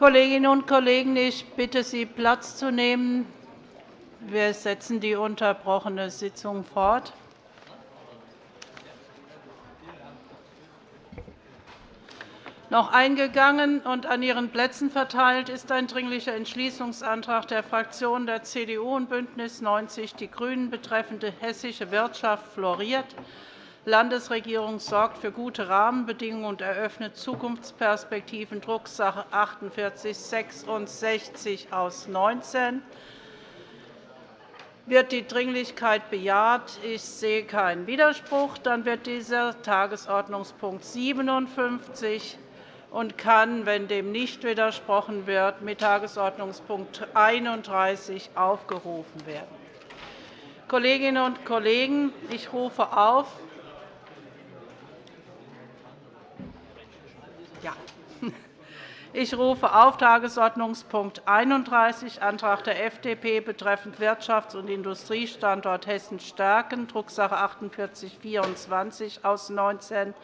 Kolleginnen und Kollegen, ich bitte Sie, Platz zu nehmen. Wir setzen die unterbrochene Sitzung fort. Noch eingegangen und an Ihren Plätzen verteilt ist ein Dringlicher Entschließungsantrag der Fraktionen der CDU und BÜNDNIS 90 die GRÜNEN betreffend hessische Wirtschaft floriert. Landesregierung sorgt für gute Rahmenbedingungen und eröffnet Zukunftsperspektiven, Drucksache 48 /66 aus 19. Wird die Dringlichkeit bejaht? Ich sehe keinen Widerspruch. Dann wird dieser Tagesordnungspunkt 57 und kann, wenn dem nicht widersprochen wird, mit Tagesordnungspunkt 31 aufgerufen werden. Kolleginnen und Kollegen, ich rufe auf Ich rufe auf Tagesordnungspunkt 31, Antrag der FDP betreffend Wirtschafts- und Industriestandort Hessen stärken, Drucksache 4824 aus 19,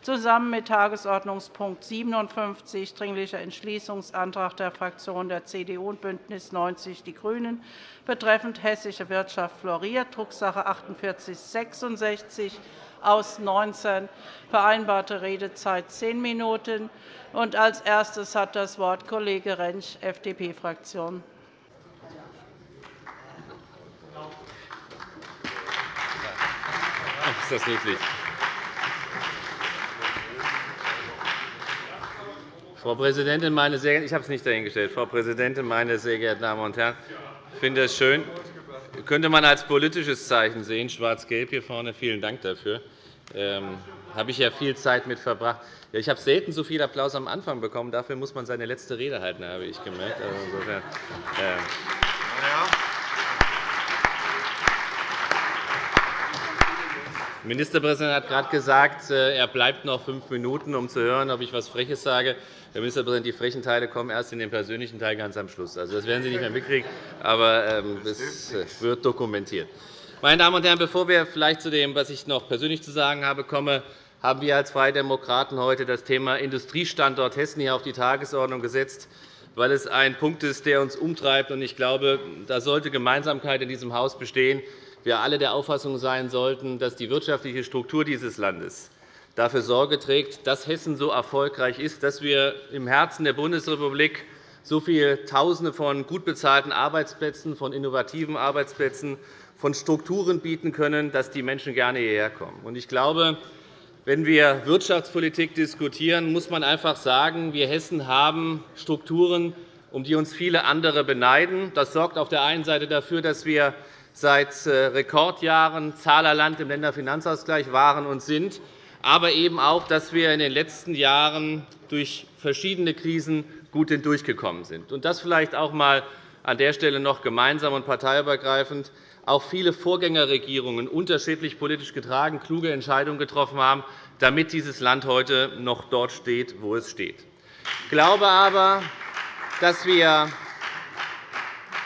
zusammen mit Tagesordnungspunkt 57, Dringlicher Entschließungsantrag der Fraktionen der CDU und BÜNDNIS 90 die GRÜNEN betreffend hessische Wirtschaft floriert, Drucksache 4866 aus 19, vereinbarte Redezeit zehn Minuten. Als erstes hat das Wort Kollege Rentsch, FDP-Fraktion. Ist das niedlich. Frau Präsidentin, meine sehr ich habe es nicht dahingestellt. Frau Präsidentin, meine sehr geehrten Damen und Herren! Ich finde es schön, könnte man als politisches Zeichen sehen, schwarz-gelb hier vorne. Vielen Dank dafür. Ähm, habe ich ja viel Zeit mit verbracht. Ja, ich habe selten so viel Applaus am Anfang bekommen. Dafür muss man seine letzte Rede halten, habe ich gemerkt. Also insofern, äh, Ministerpräsident hat gerade gesagt, äh, er bleibt noch fünf Minuten, um zu hören, ob ich etwas Freches sage. Herr Ministerpräsident, die frechen Teile kommen erst in den persönlichen Teil ganz am Schluss. Also, das werden Sie nicht mehr mitkriegen, aber ähm, es wird dokumentiert. Meine Damen und Herren, bevor wir vielleicht zu dem, was ich noch persönlich zu sagen habe, kommen, haben wir als Freie Demokraten heute das Thema Industriestandort Hessen hier auf die Tagesordnung gesetzt, weil es ein Punkt ist, der uns umtreibt. Ich glaube, da sollte Gemeinsamkeit in diesem Haus bestehen. Wir alle der Auffassung sein sollten, dass die wirtschaftliche Struktur dieses Landes dafür Sorge trägt, dass Hessen so erfolgreich ist, dass wir im Herzen der Bundesrepublik so viele Tausende von gut bezahlten Arbeitsplätzen, von innovativen Arbeitsplätzen, von Strukturen bieten können, dass die Menschen gerne hierher kommen. Ich glaube, wenn wir Wirtschaftspolitik diskutieren, muss man einfach sagen, wir Hessen haben Strukturen, um die uns viele andere beneiden. Das sorgt auf der einen Seite dafür, dass wir seit äh, Rekordjahren Zahlerland im Länderfinanzausgleich waren und sind, aber eben auch, dass wir in den letzten Jahren durch verschiedene Krisen gut hindurchgekommen sind. Das vielleicht auch einmal an der Stelle noch gemeinsam und parteiübergreifend auch viele Vorgängerregierungen unterschiedlich politisch getragen kluge Entscheidungen getroffen haben, damit dieses Land heute noch dort steht, wo es steht. Ich glaube aber, dass wir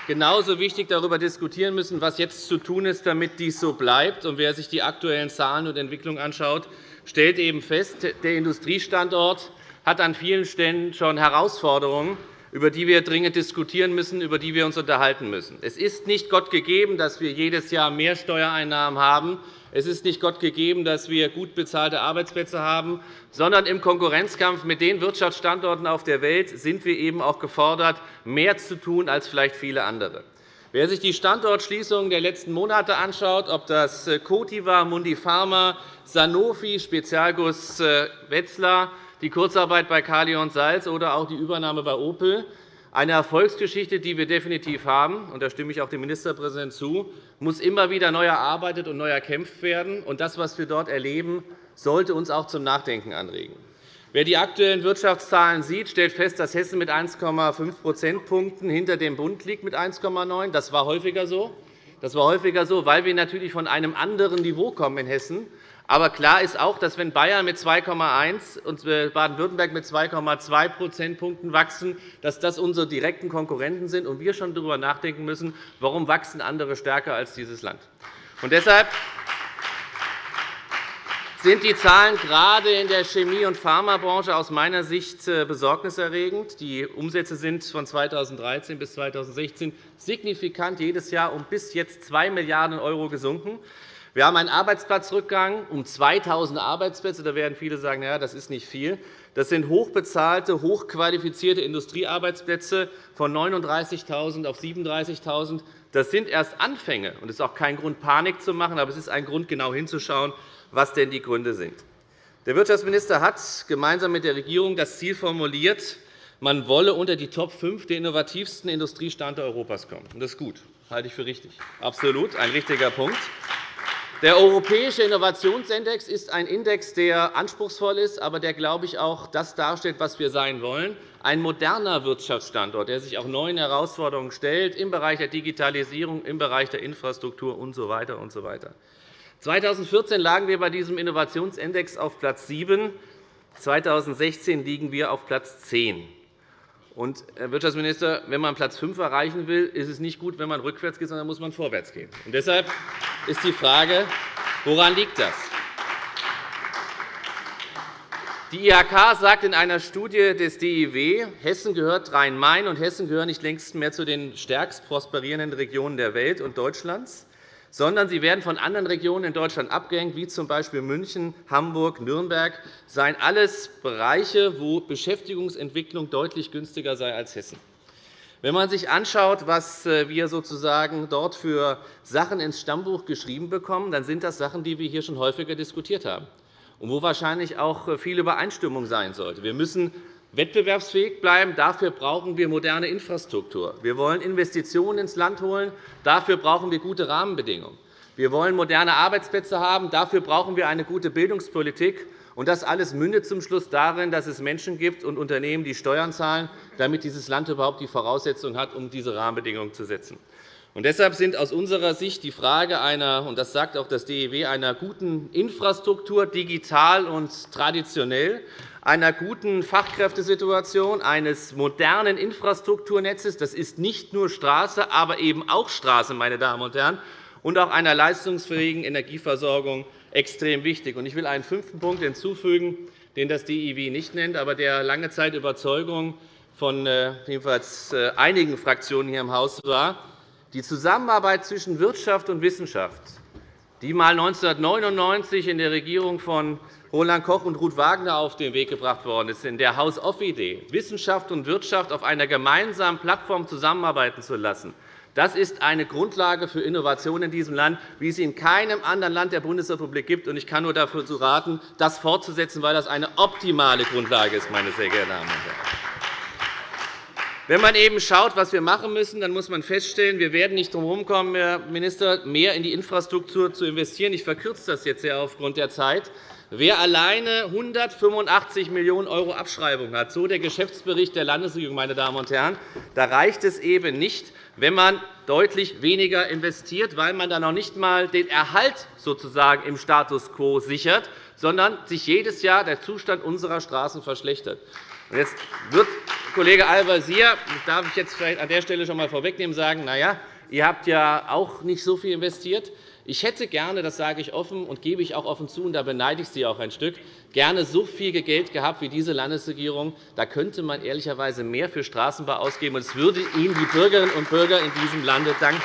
genauso wichtig darüber diskutieren müssen, was jetzt zu tun ist, damit dies so bleibt. wer sich die aktuellen Zahlen und Entwicklungen anschaut, stellt eben fest, der Industriestandort hat an vielen Stellen schon Herausforderungen, über die wir dringend diskutieren müssen, über die wir uns unterhalten müssen. Es ist nicht Gott gegeben, dass wir jedes Jahr mehr Steuereinnahmen haben. Es ist nicht Gott gegeben, dass wir gut bezahlte Arbeitsplätze haben, sondern im Konkurrenzkampf mit den Wirtschaftsstandorten auf der Welt sind wir eben auch gefordert, mehr zu tun als vielleicht viele andere. Wer sich die Standortschließungen der letzten Monate anschaut, ob das Coty war, Mundipharma, Sanofi, Spezialguss äh, Wetzlar, die Kurzarbeit bei Kali und Salz oder auch die Übernahme bei Opel. Eine Erfolgsgeschichte, die wir definitiv haben, und da stimme ich auch dem Ministerpräsidenten zu, muss immer wieder neu erarbeitet und neu erkämpft werden. Und das, was wir dort erleben, sollte uns auch zum Nachdenken anregen. Wer die aktuellen Wirtschaftszahlen sieht, stellt fest, dass Hessen mit 1,5 Prozentpunkten hinter dem Bund liegt mit 1,9. Das war häufiger so. Das war häufiger so, weil wir natürlich von einem anderen Niveau kommen in Hessen. Aber klar ist auch, dass wenn Bayern mit 2,1 und Baden-Württemberg mit 2,2 Prozentpunkten wachsen, dass das unsere direkten Konkurrenten sind und wir schon darüber nachdenken müssen, warum wachsen andere stärker als dieses Land. Und deshalb sind die Zahlen gerade in der Chemie- und Pharmabranche aus meiner Sicht äh, besorgniserregend. Die Umsätze sind von 2013 bis 2016 signifikant jedes Jahr um bis jetzt 2 Milliarden € gesunken. Wir haben einen Arbeitsplatzrückgang um 2.000 Arbeitsplätze. Da werden viele sagen, ja, das ist nicht viel. Das sind hochbezahlte, hochqualifizierte Industriearbeitsplätze von 39.000 auf 37.000. Das sind erst Anfänge. Es ist auch kein Grund, Panik zu machen, aber es ist ein Grund, genau hinzuschauen, was denn die Gründe sind. Der Wirtschaftsminister hat gemeinsam mit der Regierung das Ziel formuliert, man wolle unter die Top 5 der innovativsten Industriestandorte Europas kommen. Das ist gut, das halte ich für richtig. Absolut ein richtiger Punkt. Der Europäische Innovationsindex ist ein Index, der anspruchsvoll ist, aber der, glaube ich, auch das darstellt, was wir sein wollen. Ein moderner Wirtschaftsstandort, der sich auch neuen Herausforderungen stellt im Bereich der Digitalisierung, im Bereich der Infrastruktur usw. So weiter und so weiter. 2014 lagen wir bei diesem Innovationsindex auf Platz 7. 2016 liegen wir auf Platz 10. Und, Herr Wirtschaftsminister, wenn man Platz 5 erreichen will, ist es nicht gut, wenn man rückwärts geht, sondern muss man vorwärts gehen. Und deshalb ist die Frage, woran liegt das? Die IHK sagt in einer Studie des DIW, Hessen gehört Rhein-Main und Hessen gehören nicht längst mehr zu den stärkst prosperierenden Regionen der Welt und Deutschlands sondern sie werden von anderen Regionen in Deutschland abgehängt, wie z. B. München, Hamburg, Nürnberg. Das seien alles Bereiche, wo Beschäftigungsentwicklung deutlich günstiger sei als Hessen. Wenn man sich anschaut, was äh, wir sozusagen dort für Sachen ins Stammbuch geschrieben bekommen, dann sind das Sachen, die wir hier schon häufiger diskutiert haben und wo wahrscheinlich auch äh, viel Übereinstimmung sein sollte. Wir müssen wettbewerbsfähig bleiben. Dafür brauchen wir moderne Infrastruktur. Wir wollen Investitionen ins Land holen. Dafür brauchen wir gute Rahmenbedingungen. Wir wollen moderne Arbeitsplätze haben. Dafür brauchen wir eine gute Bildungspolitik. Und das alles mündet zum Schluss darin, dass es Menschen gibt und Unternehmen, die Steuern zahlen, damit dieses Land überhaupt die Voraussetzungen hat, um diese Rahmenbedingungen zu setzen. Und deshalb sind aus unserer Sicht die Frage einer, und das sagt auch das DEW, einer guten Infrastruktur, digital und traditionell, einer guten Fachkräftesituation, eines modernen Infrastrukturnetzes. Das ist nicht nur Straße, aber eben auch Straße, meine Damen und Herren, und auch einer leistungsfähigen Energieversorgung extrem wichtig. Ich will einen fünften Punkt hinzufügen, den das DIW nicht nennt, aber der lange Zeit Überzeugung von äh, jedenfalls äh, einigen Fraktionen hier im Haus war. Die Zusammenarbeit zwischen Wirtschaft und Wissenschaft, die einmal 1999 in der Regierung von Roland Koch und Ruth Wagner auf den Weg gebracht worden ist, in der Haus-Off-Idee, Wissenschaft und Wirtschaft auf einer gemeinsamen Plattform zusammenarbeiten zu lassen, das ist eine Grundlage für Innovation in diesem Land, wie es sie in keinem anderen Land der Bundesrepublik gibt. Ich kann nur dafür raten, das fortzusetzen, weil das eine optimale Grundlage ist, meine sehr geehrten Damen und Herren. Wenn man eben schaut, was wir machen müssen, dann muss man feststellen, wir werden nicht darum herumkommen, Herr Minister, mehr in die Infrastruktur zu investieren. Ich verkürze das jetzt sehr aufgrund der Zeit. Wer alleine 185 Millionen € Abschreibung hat, so der Geschäftsbericht der Landesregierung, meine Damen und Herren, da reicht es eben nicht, wenn man deutlich weniger investiert, weil man dann noch nicht einmal den Erhalt sozusagen im Status quo sichert, sondern sich jedes Jahr der Zustand unserer Straßen verschlechtert. Jetzt wird Kollege Al-Wazir, das darf ich jetzt vielleicht an der Stelle schon einmal vorwegnehmen, sagen, na ja, ihr habt ja auch nicht so viel investiert. Ich hätte gerne, das sage ich offen und gebe ich auch offen zu, und da beneide ich Sie auch ein Stück, gerne so viel Geld gehabt wie diese Landesregierung. Da könnte man ehrlicherweise mehr für Straßenbau ausgeben, und es würde Ihnen die Bürgerinnen und Bürger in diesem Lande danken.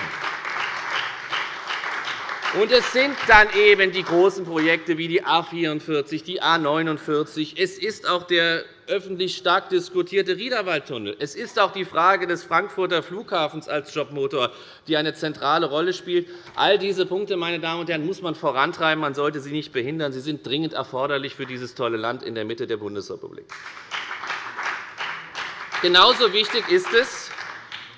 Und es sind dann eben die großen Projekte wie die A 44, die A 49. Es ist auch der öffentlich stark diskutierte Riederwaldtunnel. Es ist auch die Frage des Frankfurter Flughafens als Jobmotor, die eine zentrale Rolle spielt. All diese Punkte meine Damen und Herren, muss man vorantreiben. Man sollte sie nicht behindern. Sie sind dringend erforderlich für dieses tolle Land in der Mitte der Bundesrepublik. Genauso wichtig ist es,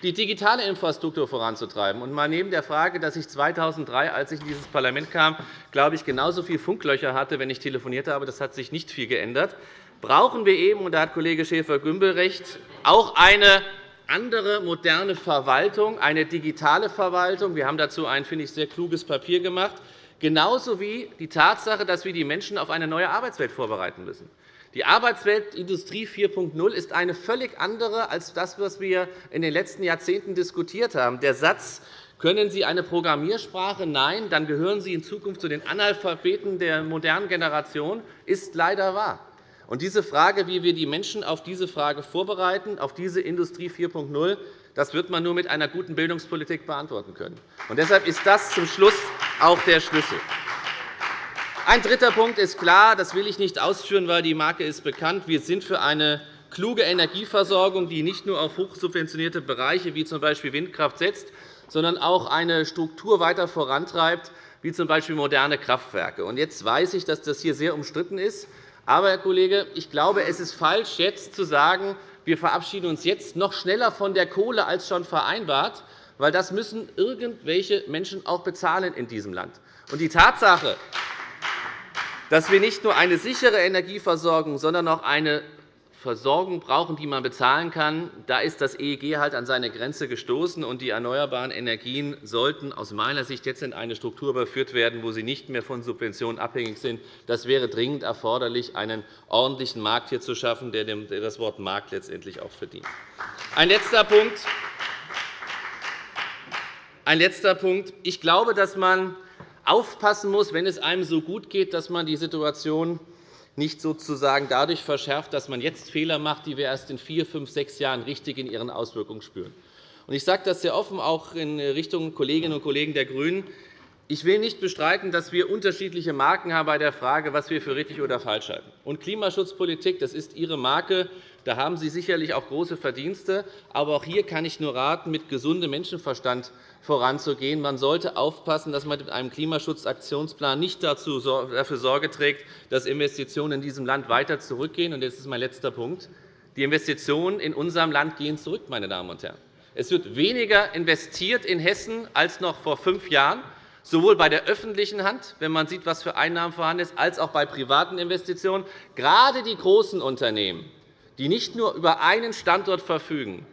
die digitale Infrastruktur voranzutreiben. Und mal neben der Frage, dass ich 2003, als ich in dieses Parlament kam, glaube ich, genauso viele Funklöcher hatte, wenn ich telefoniert habe. Das hat sich nicht viel geändert. Brauchen wir eben, und da hat Kollege Schäfer-Gümbel recht, auch eine andere moderne Verwaltung, eine digitale Verwaltung. Wir haben dazu ein, finde ich, sehr kluges Papier gemacht, genauso wie die Tatsache, dass wir die Menschen auf eine neue Arbeitswelt vorbereiten müssen. Die Arbeitswelt Industrie 4.0 ist eine völlig andere als das, was wir in den letzten Jahrzehnten diskutiert haben. Der Satz, Können Sie eine Programmiersprache? Nein, dann gehören Sie in Zukunft zu den Analphabeten der modernen Generation. ist leider wahr. Und diese Frage, wie wir die Menschen auf diese Frage vorbereiten, auf diese Industrie 4.0, das wird man nur mit einer guten Bildungspolitik beantworten können. Und deshalb ist das zum Schluss auch der Schlüssel. Ein dritter Punkt ist klar, das will ich nicht ausführen, weil die Marke ist bekannt. Wir sind für eine kluge Energieversorgung, die nicht nur auf hochsubventionierte Bereiche wie z. B. Windkraft setzt, sondern auch eine Struktur weiter vorantreibt, wie z. B. moderne Kraftwerke. Jetzt weiß ich, dass das hier sehr umstritten ist. Aber, Herr Kollege, ich glaube, es ist falsch, jetzt zu sagen, wir verabschieden uns jetzt noch schneller von der Kohle als schon vereinbart, weil das müssen irgendwelche Menschen auch bezahlen in diesem Land. Und die Tatsache, dass wir nicht nur eine sichere Energieversorgung, sondern auch eine Versorgung brauchen, die man bezahlen kann, da ist das EEG halt an seine Grenze gestoßen. und Die erneuerbaren Energien sollten aus meiner Sicht jetzt in eine Struktur überführt werden, wo sie nicht mehr von Subventionen abhängig sind. Das wäre dringend erforderlich, einen ordentlichen Markt hier zu schaffen, der das Wort Markt letztendlich auch verdient. Ein letzter Punkt. Ein letzter Punkt. Ich glaube, dass man aufpassen muss, wenn es einem so gut geht, dass man die Situation nicht sozusagen dadurch verschärft, dass man jetzt Fehler macht, die wir erst in vier, fünf, sechs Jahren richtig in ihren Auswirkungen spüren. Ich sage das sehr offen, auch in Richtung Kolleginnen und Kollegen der GRÜNEN. Ich will nicht bestreiten, dass wir unterschiedliche Marken haben bei der Frage, was wir für richtig oder falsch halten. Und Klimaschutzpolitik das ist Ihre Marke. Da haben Sie sicherlich auch große Verdienste. Aber auch hier kann ich nur raten, mit gesundem Menschenverstand voranzugehen. Man sollte aufpassen, dass man mit einem Klimaschutzaktionsplan nicht dafür Sorge trägt, dass Investitionen in diesem Land weiter zurückgehen. Und das ist mein letzter Punkt. Die Investitionen in unserem Land gehen zurück. Meine Damen und Herren. Es wird weniger investiert in Hessen als noch vor fünf Jahren sowohl bei der öffentlichen Hand, wenn man sieht, was für Einnahmen vorhanden sind, als auch bei privaten Investitionen. Gerade die großen Unternehmen, die nicht nur über einen Standort verfügen,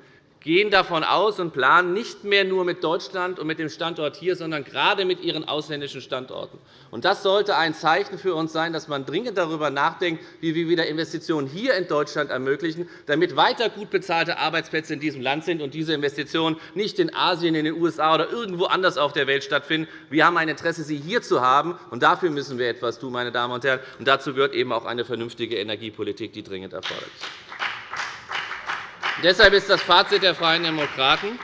gehen davon aus und planen nicht mehr nur mit Deutschland und mit dem Standort hier, sondern gerade mit ihren ausländischen Standorten. Das sollte ein Zeichen für uns sein, dass man dringend darüber nachdenkt, wie wir wieder Investitionen hier in Deutschland ermöglichen, damit weiter gut bezahlte Arbeitsplätze in diesem Land sind und diese Investitionen nicht in Asien, in den USA oder irgendwo anders auf der Welt stattfinden. Wir haben ein Interesse, sie hier zu haben, und dafür müssen wir etwas tun. Meine Damen und Herren. Dazu gehört eben auch eine vernünftige Energiepolitik, die dringend erforderlich ist. Deshalb ist das Fazit der Freien Demokraten,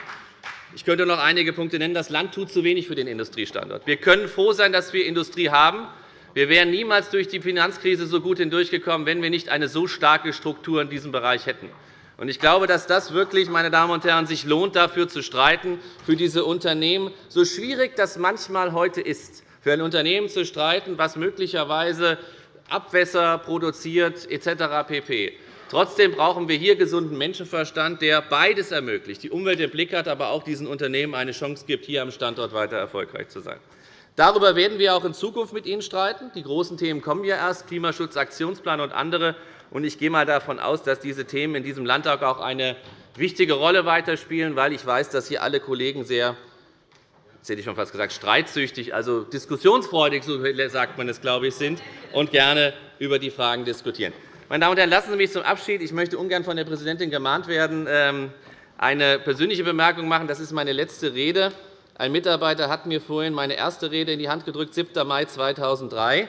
ich könnte noch einige Punkte nennen. Das Land tut zu wenig für den Industriestandort. Wir können froh sein, dass wir Industrie haben. Wir wären niemals durch die Finanzkrise so gut hindurchgekommen, wenn wir nicht eine so starke Struktur in diesem Bereich hätten. Ich glaube, dass das wirklich, meine Damen und Herren, sich lohnt, dafür zu streiten, für diese Unternehmen, so schwierig das manchmal heute ist, für ein Unternehmen zu streiten, das möglicherweise Abwässer produziert etc. pp. Trotzdem brauchen wir hier gesunden Menschenverstand, der beides ermöglicht, die Umwelt im Blick hat, aber auch diesen Unternehmen eine Chance gibt, hier am Standort weiter erfolgreich zu sein. Darüber werden wir auch in Zukunft mit Ihnen streiten. Die großen Themen kommen ja erst, Klimaschutzaktionsplan und andere. Ich gehe einmal davon aus, dass diese Themen in diesem Landtag auch eine wichtige Rolle weiterspielen, weil ich weiß, dass hier alle Kollegen sehr jetzt hätte ich schon fast gesagt, streitsüchtig, also diskussionsfreudig, so sagt man es, glaube ich, sind und gerne über die Fragen diskutieren. Meine Damen und Herren, lassen Sie mich zum Abschied, ich möchte ungern von der Präsidentin gemahnt werden, ähm, eine persönliche Bemerkung machen. Das ist meine letzte Rede. Ein Mitarbeiter hat mir vorhin meine erste Rede in die Hand gedrückt, 7. Mai 2003.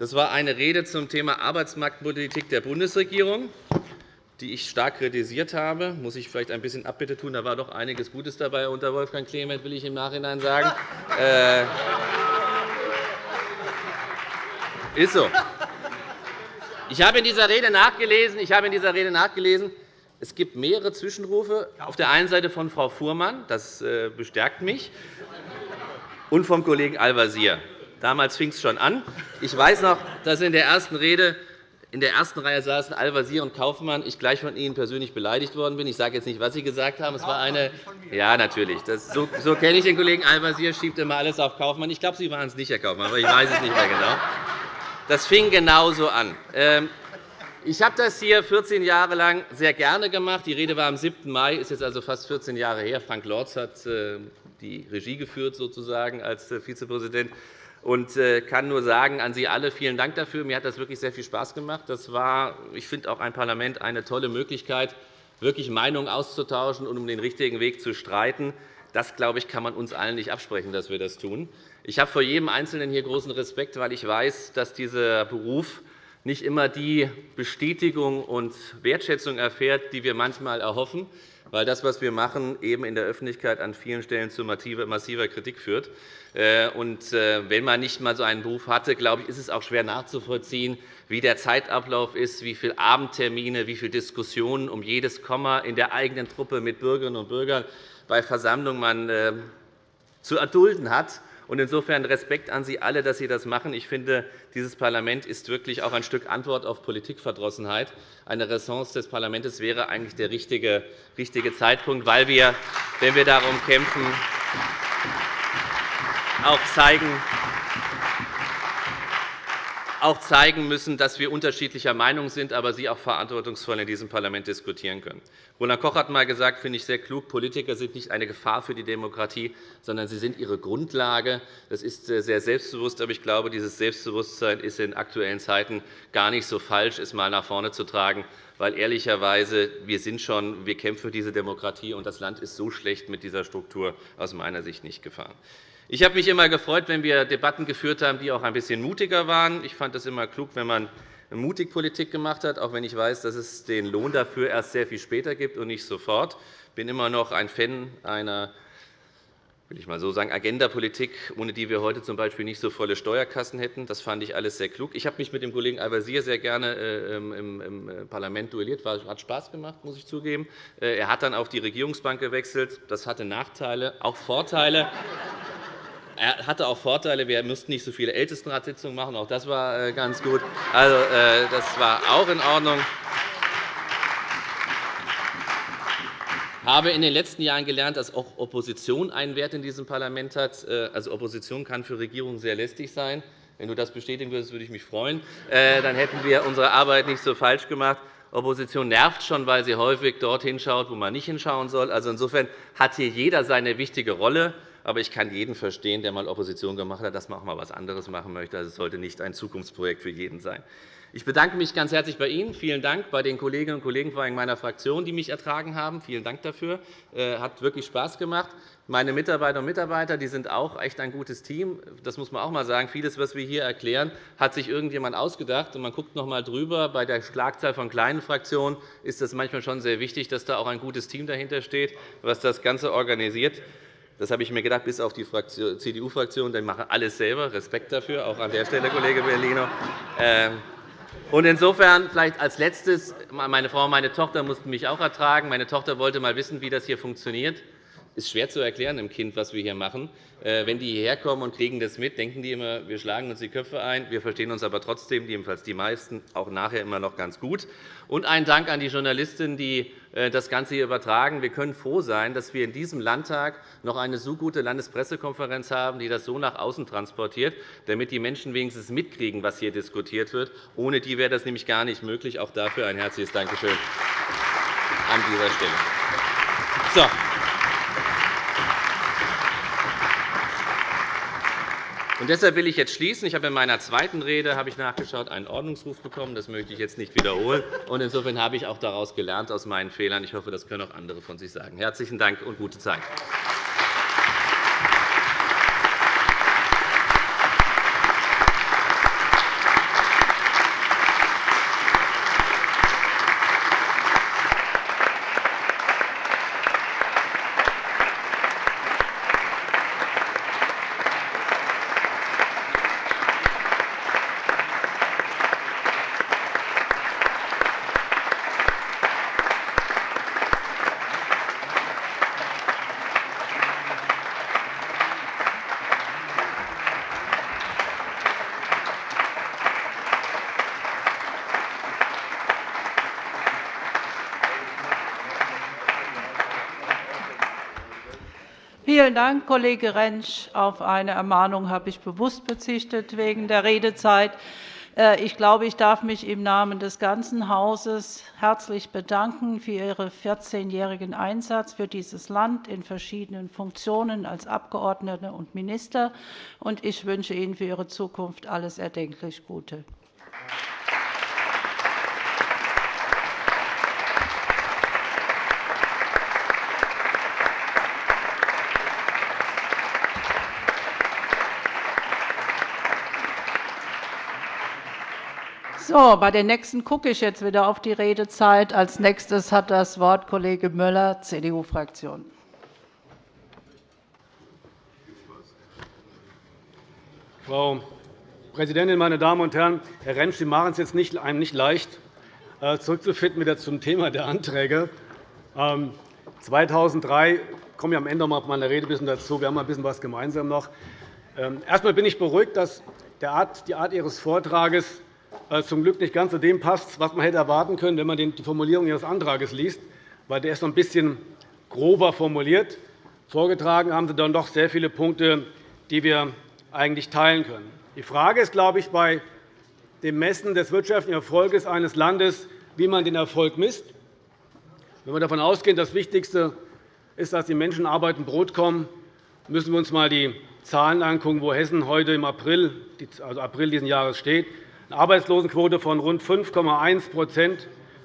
Das war eine Rede zum Thema Arbeitsmarktpolitik der Bundesregierung, die ich stark kritisiert habe. Das muss ich vielleicht ein bisschen Abbitte tun. Da war doch einiges Gutes dabei unter Wolfgang Clement, will ich im Nachhinein sagen. Äh, ist so. Ich habe in dieser Rede nachgelesen, ich habe in dieser Rede nachgelesen es gibt mehrere Zwischenrufe, auf der einen Seite von Frau Fuhrmann, das äh, bestärkt mich, und vom Kollegen Al-Wazir. Damals fing es schon an. Ich weiß noch, dass in der ersten Rede in der ersten Reihe saßen Al-Wazir und Kaufmann, ich gleich von Ihnen persönlich beleidigt worden bin. Ich sage jetzt nicht, was Sie gesagt haben. Es war eine Ja, natürlich. Das, so, so kenne ich den Kollegen Al-Wazir, schiebt immer alles auf Kaufmann. Ich glaube, Sie waren es nicht, Herr Kaufmann, aber ich weiß es nicht mehr genau. Das fing genauso an. Ähm, ich habe das hier 14 Jahre lang sehr gerne gemacht. Die Rede war am 7. Mai, ist jetzt also fast 14 Jahre her. Frank Lorz hat äh, die Regie geführt sozusagen als äh, Vizepräsident und äh, kann nur sagen an Sie alle vielen Dank dafür. Mir hat das wirklich sehr viel Spaß gemacht. Das war, ich finde, auch ein Parlament eine tolle Möglichkeit, wirklich Meinungen auszutauschen und um den richtigen Weg zu streiten. Das, glaube ich, kann man uns allen nicht absprechen, dass wir das tun. Ich habe vor jedem Einzelnen hier großen Respekt, weil ich weiß, dass dieser Beruf nicht immer die Bestätigung und Wertschätzung erfährt, die wir manchmal erhoffen, weil das, was wir machen, eben in der Öffentlichkeit an vielen Stellen zu massiver Kritik führt. Äh, äh, wenn man nicht einmal so einen Beruf hatte, glaube ich, ist es auch schwer nachzuvollziehen, wie der Zeitablauf ist, wie viele Abendtermine, wie viele Diskussionen um jedes Komma in der eigenen Truppe mit Bürgerinnen und Bürgern bei Versammlungen man äh, zu erdulden hat. Insofern Respekt an Sie alle, dass Sie das machen. Ich finde, dieses Parlament ist wirklich auch ein Stück Antwort auf Politikverdrossenheit. Eine Ressource des Parlaments wäre eigentlich der richtige Zeitpunkt, weil wir, wenn wir darum kämpfen, auch zeigen, auch zeigen müssen, dass wir unterschiedlicher Meinung sind, aber Sie auch verantwortungsvoll in diesem Parlament diskutieren können. Roland Koch hat einmal gesagt, finde ich sehr klug, Politiker sind nicht eine Gefahr für die Demokratie, sondern sie sind ihre Grundlage. Das ist sehr selbstbewusst, aber ich glaube, dieses Selbstbewusstsein ist in aktuellen Zeiten gar nicht so falsch, es einmal nach vorne zu tragen, weil ehrlicherweise wir sind schon, wir kämpfen für diese Demokratie, und das Land ist so schlecht mit dieser Struktur aus meiner Sicht nicht gefahren. Ich habe mich immer gefreut, wenn wir Debatten geführt haben, die auch ein bisschen mutiger waren. Ich fand es immer klug, wenn man mutig Politik gemacht hat, auch wenn ich weiß, dass es den Lohn dafür erst sehr viel später gibt und nicht sofort. Ich bin immer noch ein Fan einer will ich mal so sagen, Agendapolitik, ohne die wir heute z.B. nicht so volle Steuerkassen hätten. Das fand ich alles sehr klug. Ich habe mich mit dem Kollegen Al-Wazir sehr gerne äh, im Parlament duelliert. Hat Spaß gemacht, muss ich zugeben. Äh, er hat dann auf die Regierungsbank gewechselt. Das hatte Nachteile, auch Vorteile. Er hatte auch Vorteile. Wir mussten nicht so viele Ältestenratssitzungen machen. Auch das war äh, ganz gut. Also, äh, das war auch in Ordnung. Ich habe in den letzten Jahren gelernt, dass auch Opposition einen Wert in diesem Parlament hat. Äh, also, Opposition kann für Regierungen sehr lästig sein. Wenn du das bestätigen würdest, würde ich mich freuen. Dann hätten wir unsere Arbeit nicht so falsch gemacht. Opposition nervt schon, weil sie häufig dorthin schaut, wo man nicht hinschauen soll. Also insofern hat hier jeder seine wichtige Rolle. Aber ich kann jeden verstehen, der einmal Opposition gemacht hat, dass man auch einmal etwas anderes machen möchte. Also es sollte nicht ein Zukunftsprojekt für jeden sein. Ich bedanke mich ganz herzlich bei Ihnen. Vielen Dank bei den Kolleginnen und Kollegen vor allem meiner Fraktion, die mich ertragen haben. Vielen Dank dafür. Es äh, hat wirklich Spaß gemacht. Meine Mitarbeiterinnen und Mitarbeiter die sind auch echt ein gutes Team. Das muss man auch einmal sagen. Vieles, was wir hier erklären, hat sich irgendjemand ausgedacht. man guckt noch einmal drüber. Bei der Schlagzahl von kleinen Fraktionen ist es manchmal schon sehr wichtig, dass da auch ein gutes Team dahinter steht, was das Ganze organisiert. Das habe ich mir gedacht, bis auf die CDU-Fraktion. Die machen alles selber. Respekt dafür, auch an der Stelle, Kollege Bellino. Ähm, und insofern vielleicht als Letztes. Meine Frau und meine Tochter mussten mich auch ertragen. Meine Tochter wollte einmal wissen, wie das hier funktioniert ist schwer zu erklären dem Kind, was wir hier machen. Äh, wenn die hierher kommen und kriegen das mit, denken die immer, wir schlagen uns die Köpfe ein. Wir verstehen uns aber trotzdem, jedenfalls die meisten, auch nachher immer noch ganz gut. Und ein Dank an die Journalisten, die äh, das Ganze hier übertragen. Wir können froh sein, dass wir in diesem Landtag noch eine so gute Landespressekonferenz haben, die das so nach außen transportiert, damit die Menschen wenigstens mitkriegen, was hier diskutiert wird. Ohne die wäre das nämlich gar nicht möglich. Auch dafür ein herzliches Dankeschön an dieser Stelle. So. Und deshalb will ich jetzt schließen. Ich habe in meiner zweiten Rede habe ich nachgeschaut, einen Ordnungsruf bekommen. Das möchte ich jetzt nicht wiederholen. Und insofern habe ich auch daraus gelernt aus meinen Fehlern. Ich hoffe, das können auch andere von sich sagen. Herzlichen Dank und gute Zeit. Vielen Dank, Kollege Rentsch. Auf eine Ermahnung habe ich bewusst bezichtet wegen der Redezeit. Äh, ich glaube, ich darf mich im Namen des ganzen Hauses herzlich bedanken für Ihren 14-jährigen Einsatz für dieses Land in verschiedenen Funktionen als Abgeordnete und Minister. Ich wünsche Ihnen für Ihre Zukunft alles erdenklich Gute. So, bei den nächsten gucke ich jetzt wieder auf die Redezeit. Als nächstes hat das Wort Kollege Müller, CDU-Fraktion. Frau Präsidentin, meine Damen und Herren! Herr Rentsch, Sie machen es jetzt nicht, einem nicht leicht, äh, zurückzufinden wieder zum Thema der Anträge. 2003 ähm, komme ich am Ende noch auf meine Rede ein bisschen dazu. Wir haben ein bisschen was gemeinsam noch. Ähm, erst einmal bin ich beruhigt, dass die Art Ihres Vortrages zum Glück nicht ganz zu dem passt, was man hätte erwarten können, wenn man die Formulierung Ihres Antrags liest, weil der ist noch ein bisschen grober formuliert. Vorgetragen haben Sie dann doch sehr viele Punkte, die wir eigentlich teilen können. Die Frage ist, glaube ich, bei dem Messen des wirtschaftlichen Erfolgs eines Landes, wie man den Erfolg misst. Wenn wir davon ausgehen, das Wichtigste ist, dass die Menschen Arbeit und Brot kommen, müssen wir uns einmal die Zahlen anschauen, wo Hessen heute im April, also April dieses Jahres steht eine Arbeitslosenquote von rund 5,1%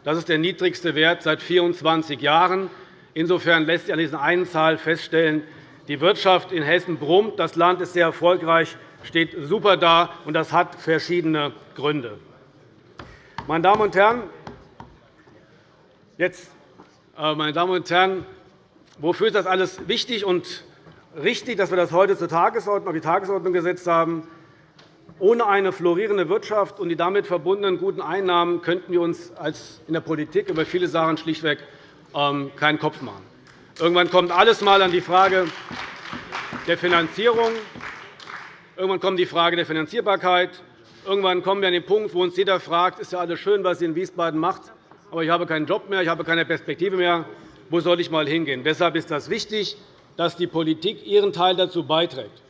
Das ist der niedrigste Wert seit 24 Jahren. Insofern lässt sich an dieser einen Zahl feststellen, die Wirtschaft in Hessen brummt, das Land ist sehr erfolgreich, steht super da, und das hat verschiedene Gründe. Meine Damen und Herren, jetzt, äh, meine Damen und Herren, wofür ist das alles wichtig und richtig, dass wir das heute zur Tagesordnung, auf die Tagesordnung gesetzt haben? Ohne eine florierende Wirtschaft und die damit verbundenen guten Einnahmen könnten wir uns in der Politik über viele Sachen schlichtweg ähm, keinen Kopf machen. Irgendwann kommt alles einmal an die Frage der Finanzierung. Irgendwann kommt die Frage der Finanzierbarkeit. Irgendwann kommen wir an den Punkt, wo uns jeder fragt, ist ja alles schön, was Sie in Wiesbaden macht, aber ich habe keinen Job mehr, ich habe keine Perspektive mehr. Wo soll ich einmal hingehen? Deshalb ist es wichtig, dass die Politik ihren Teil dazu beiträgt.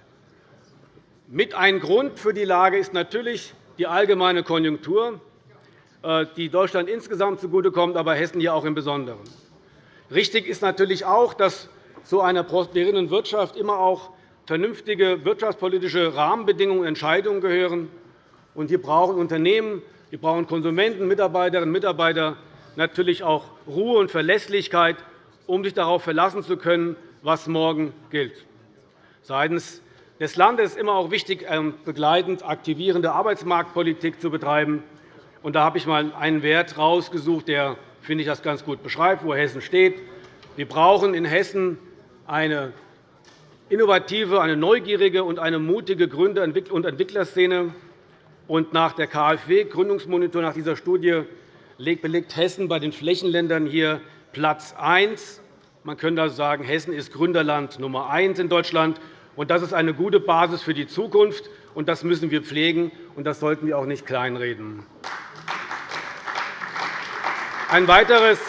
Mit ein Grund für die Lage ist natürlich die allgemeine Konjunktur, äh, die Deutschland insgesamt zugutekommt, aber Hessen hier auch im Besonderen. Richtig ist natürlich auch, dass zu einer prosperierenden Wirtschaft immer auch vernünftige wirtschaftspolitische Rahmenbedingungen und Entscheidungen gehören. hier brauchen Unternehmen, hier brauchen Konsumenten, Mitarbeiterinnen und Mitarbeiter natürlich auch Ruhe und Verlässlichkeit, um sich darauf verlassen zu können, was morgen gilt. Seitens des Landes ist immer auch wichtig, ähm, begleitend aktivierende Arbeitsmarktpolitik zu betreiben. da habe ich einmal einen Wert herausgesucht, der finde ich, das ganz gut beschreibt, wo Hessen steht. Wir brauchen in Hessen eine innovative, eine neugierige und eine mutige Gründer- und Entwicklerszene. nach der KfW-Gründungsmonitor, nach dieser Studie, belegt Hessen bei den Flächenländern hier Platz 1. Man könnte also sagen, Hessen ist Gründerland Nummer 1 in Deutschland. Das ist eine gute Basis für die Zukunft, und das müssen wir pflegen, und das sollten wir auch nicht kleinreden. Ein weiteres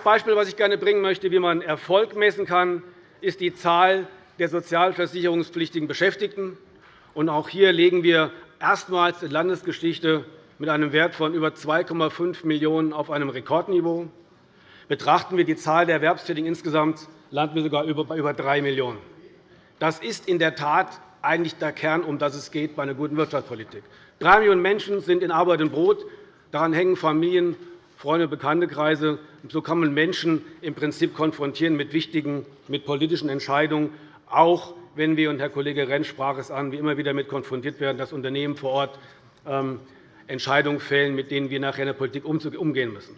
Beispiel, das ich gerne bringen möchte, wie man Erfolg messen kann, ist die Zahl der sozialversicherungspflichtigen Beschäftigten. Auch hier legen wir erstmals in Landesgeschichte mit einem Wert von über 2,5 Millionen auf einem Rekordniveau. Betrachten wir die Zahl der Erwerbstätigen insgesamt, landen wir sogar bei über 3 Millionen. Das ist in der Tat eigentlich der Kern, um das es geht bei einer guten Wirtschaftspolitik. Drei Millionen Menschen sind in Arbeit und Brot. Daran hängen Familien, Freunde und Bekanntekreise. So kann man Menschen im Prinzip konfrontieren mit wichtigen mit politischen Entscheidungen, auch wenn wir, und Herr Kollege Rentsch sprach es an, wie immer wieder damit konfrontiert werden, dass Unternehmen vor Ort ähm, Entscheidungen fällen, mit denen wir nachher in der Politik umgehen müssen.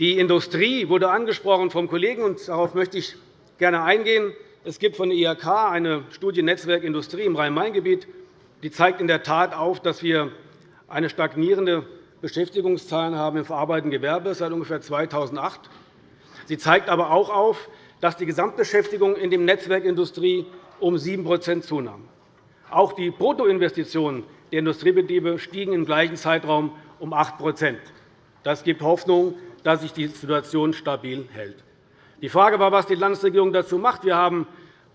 Die Industrie wurde angesprochen vom Kollegen, und darauf möchte ich gerne eingehen. Es gibt von der IHK eine Studie Netzwerk Industrie im Rhein-Main-Gebiet. Die zeigt in der Tat auf, dass wir eine stagnierende Beschäftigungszahlen haben im verarbeitenden Gewerbe seit ungefähr 2008. Sie zeigt aber auch auf, dass die Gesamtbeschäftigung in dem Netzwerk Industrie um 7% zunahm. Auch die Bruttoinvestitionen der Industriebetriebe stiegen im gleichen Zeitraum um 8% Das gibt Hoffnung, dass sich die Situation stabil hält. Die Frage war, was die Landesregierung dazu macht. Wir haben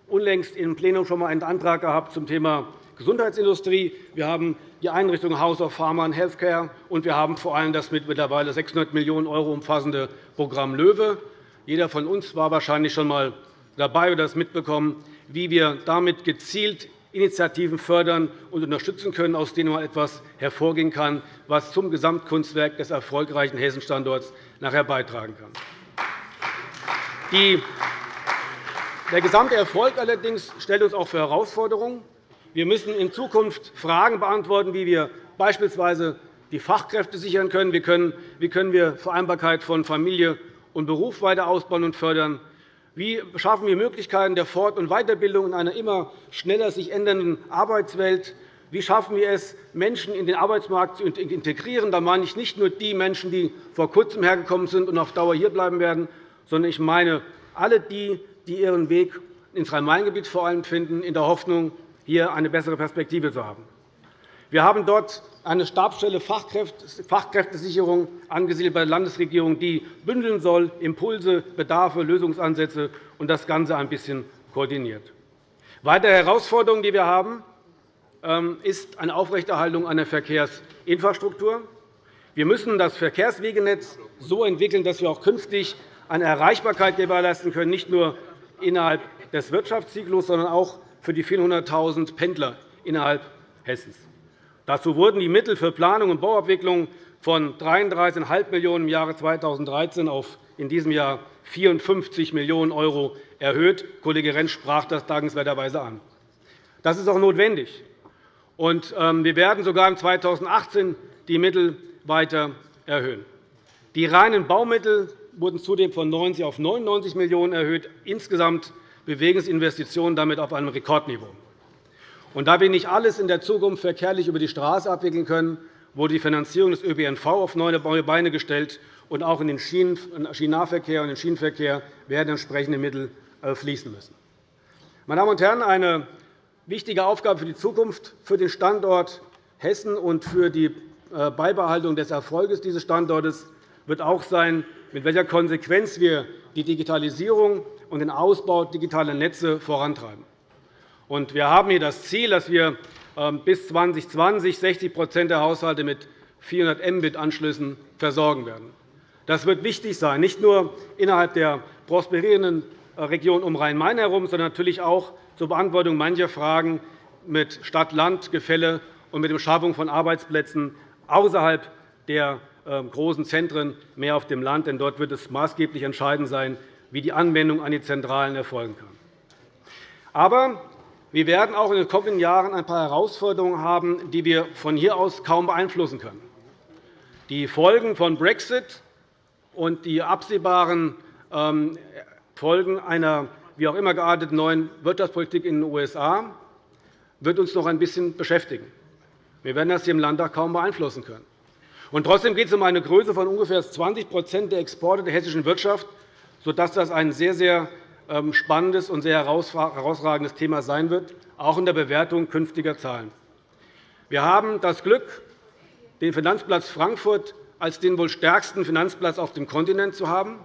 unlängst im Plenum schon einmal einen Antrag gehabt zum Thema Gesundheitsindustrie. Wir haben die Einrichtung House of Pharma and Healthcare, und wir haben vor allem das mit mittlerweile 600 Millionen € umfassende Programm LOEWE. Jeder von uns war wahrscheinlich schon einmal dabei oder das mitbekommen, wie wir damit gezielt Initiativen fördern und unterstützen können, aus denen etwas hervorgehen kann, was zum Gesamtkunstwerk des erfolgreichen Hessenstandorts nachher beitragen kann. Der gesamte Erfolg allerdings stellt uns auch für Herausforderungen. Wir müssen in Zukunft Fragen beantworten, wie wir beispielsweise die Fachkräfte sichern können. Wie können wir Vereinbarkeit von Familie und Beruf weiter ausbauen und fördern? Wie schaffen wir Möglichkeiten der Fort- und Weiterbildung in einer immer schneller sich ändernden Arbeitswelt? Wie schaffen wir es, Menschen in den Arbeitsmarkt zu integrieren? Da meine ich nicht nur die Menschen, die vor Kurzem hergekommen sind und auf Dauer hierbleiben werden, sondern ich meine alle die, die ihren Weg ins Rhein-Main-Gebiet vor allem finden, in der Hoffnung, hier eine bessere Perspektive zu haben. Wir haben dort eine Stabsstelle Fachkräftesicherung angesiedelt bei der Landesregierung, die bündeln soll, Impulse, Bedarfe, Lösungsansätze und das Ganze ein bisschen koordiniert. Weitere Herausforderung, die wir haben, ähm, ist eine Aufrechterhaltung einer Verkehrsinfrastruktur. Wir müssen das Verkehrswegenetz so entwickeln, dass wir auch künftig eine Erreichbarkeit gewährleisten können, nicht nur innerhalb des Wirtschaftszyklus, sondern auch für die vielen hunderttausend Pendler innerhalb Hessens. Dazu wurden die Mittel für Planung und Bauabwicklung von 33,5 Millionen € im Jahre 2013 auf in diesem Jahr 54 Millionen € erhöht. Kollege Rentsch sprach das dankenswerterweise an. Das ist auch notwendig. Ähm, wir werden sogar im 2018 die Mittel weiter erhöhen. Die reinen Baumittel wurden zudem von 90 auf 99 Millionen € erhöht. Insgesamt bewegen sich Investitionen damit auf einem Rekordniveau. Und da wir nicht alles in der Zukunft verkehrlich über die Straße abwickeln können, wurde die Finanzierung des ÖPNV auf neue Beine gestellt, und auch in den Schienennahverkehr und den Schienenverkehr werden entsprechende Mittel äh, fließen müssen. Meine Damen und Herren, eine wichtige Aufgabe für die Zukunft für den Standort Hessen und für die äh, Beibehaltung des Erfolgs dieses Standortes wird auch sein, mit welcher Konsequenz wir die Digitalisierung und den Ausbau digitaler Netze vorantreiben. Wir haben hier das Ziel, dass wir ähm, bis 2020 60% der Haushalte mit 400 Mbit-Anschlüssen versorgen werden. Das wird wichtig sein, nicht nur innerhalb der prosperierenden äh, Region um Rhein-Main herum, sondern natürlich auch zur Beantwortung mancher Fragen mit Stadt-Land-Gefälle und mit der Schaffung von Arbeitsplätzen außerhalb der großen Zentren, mehr auf dem Land. Denn dort wird es maßgeblich entscheidend sein, wie die Anwendung an die Zentralen erfolgen kann. Aber wir werden auch in den kommenden Jahren ein paar Herausforderungen haben, die wir von hier aus kaum beeinflussen können. Die Folgen von Brexit und die absehbaren ähm, Folgen einer wie auch immer gearteten neuen Wirtschaftspolitik in den USA wird uns noch ein bisschen beschäftigen. Wir werden das hier im Landtag kaum beeinflussen können. Und trotzdem geht es um eine Größe von ungefähr 20% der Exporte der hessischen Wirtschaft, sodass das ein sehr, sehr ähm, spannendes und sehr herausragendes Thema sein wird, auch in der Bewertung künftiger Zahlen. Wir haben das Glück, den Finanzplatz Frankfurt als den wohl stärksten Finanzplatz auf dem Kontinent zu haben.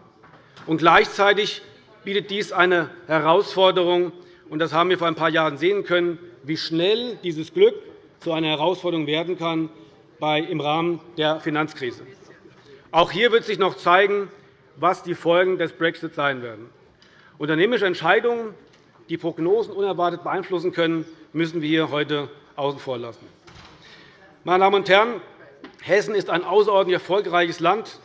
Und gleichzeitig bietet dies eine Herausforderung. Und das haben wir vor ein paar Jahren sehen können, wie schnell dieses Glück zu einer Herausforderung werden kann im Rahmen der Finanzkrise. Auch hier wird sich noch zeigen, was die Folgen des Brexit sein werden. Unternehmerische Entscheidungen, die Prognosen unerwartet beeinflussen können, müssen wir hier heute außen vor lassen. Meine Damen und Herren, Hessen ist ein außerordentlich erfolgreiches Land.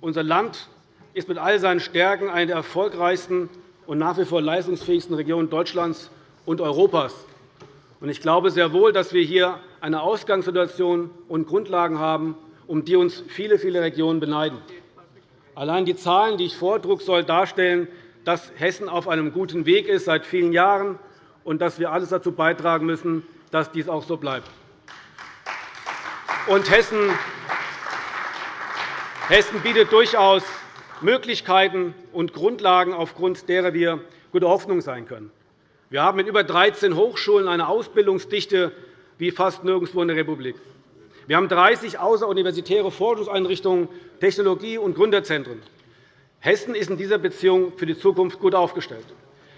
Unser Land ist mit all seinen Stärken eine der erfolgreichsten und nach wie vor leistungsfähigsten Regionen Deutschlands und Europas. Ich glaube sehr wohl, dass wir hier eine Ausgangssituation und Grundlagen haben, um die uns viele, viele Regionen beneiden. Allein die Zahlen, die ich vordruck, sollen darstellen, dass Hessen auf einem guten Weg ist seit vielen Jahren und dass wir alles dazu beitragen müssen, dass dies auch so bleibt. Und Hessen Hessen bietet durchaus Möglichkeiten und Grundlagen, aufgrund derer wir gute Hoffnung sein können. Wir haben mit über 13 Hochschulen eine Ausbildungsdichte wie fast nirgendwo in der Republik. Wir haben 30 außeruniversitäre Forschungseinrichtungen, Technologie- und Gründerzentren. Hessen ist in dieser Beziehung für die Zukunft gut aufgestellt.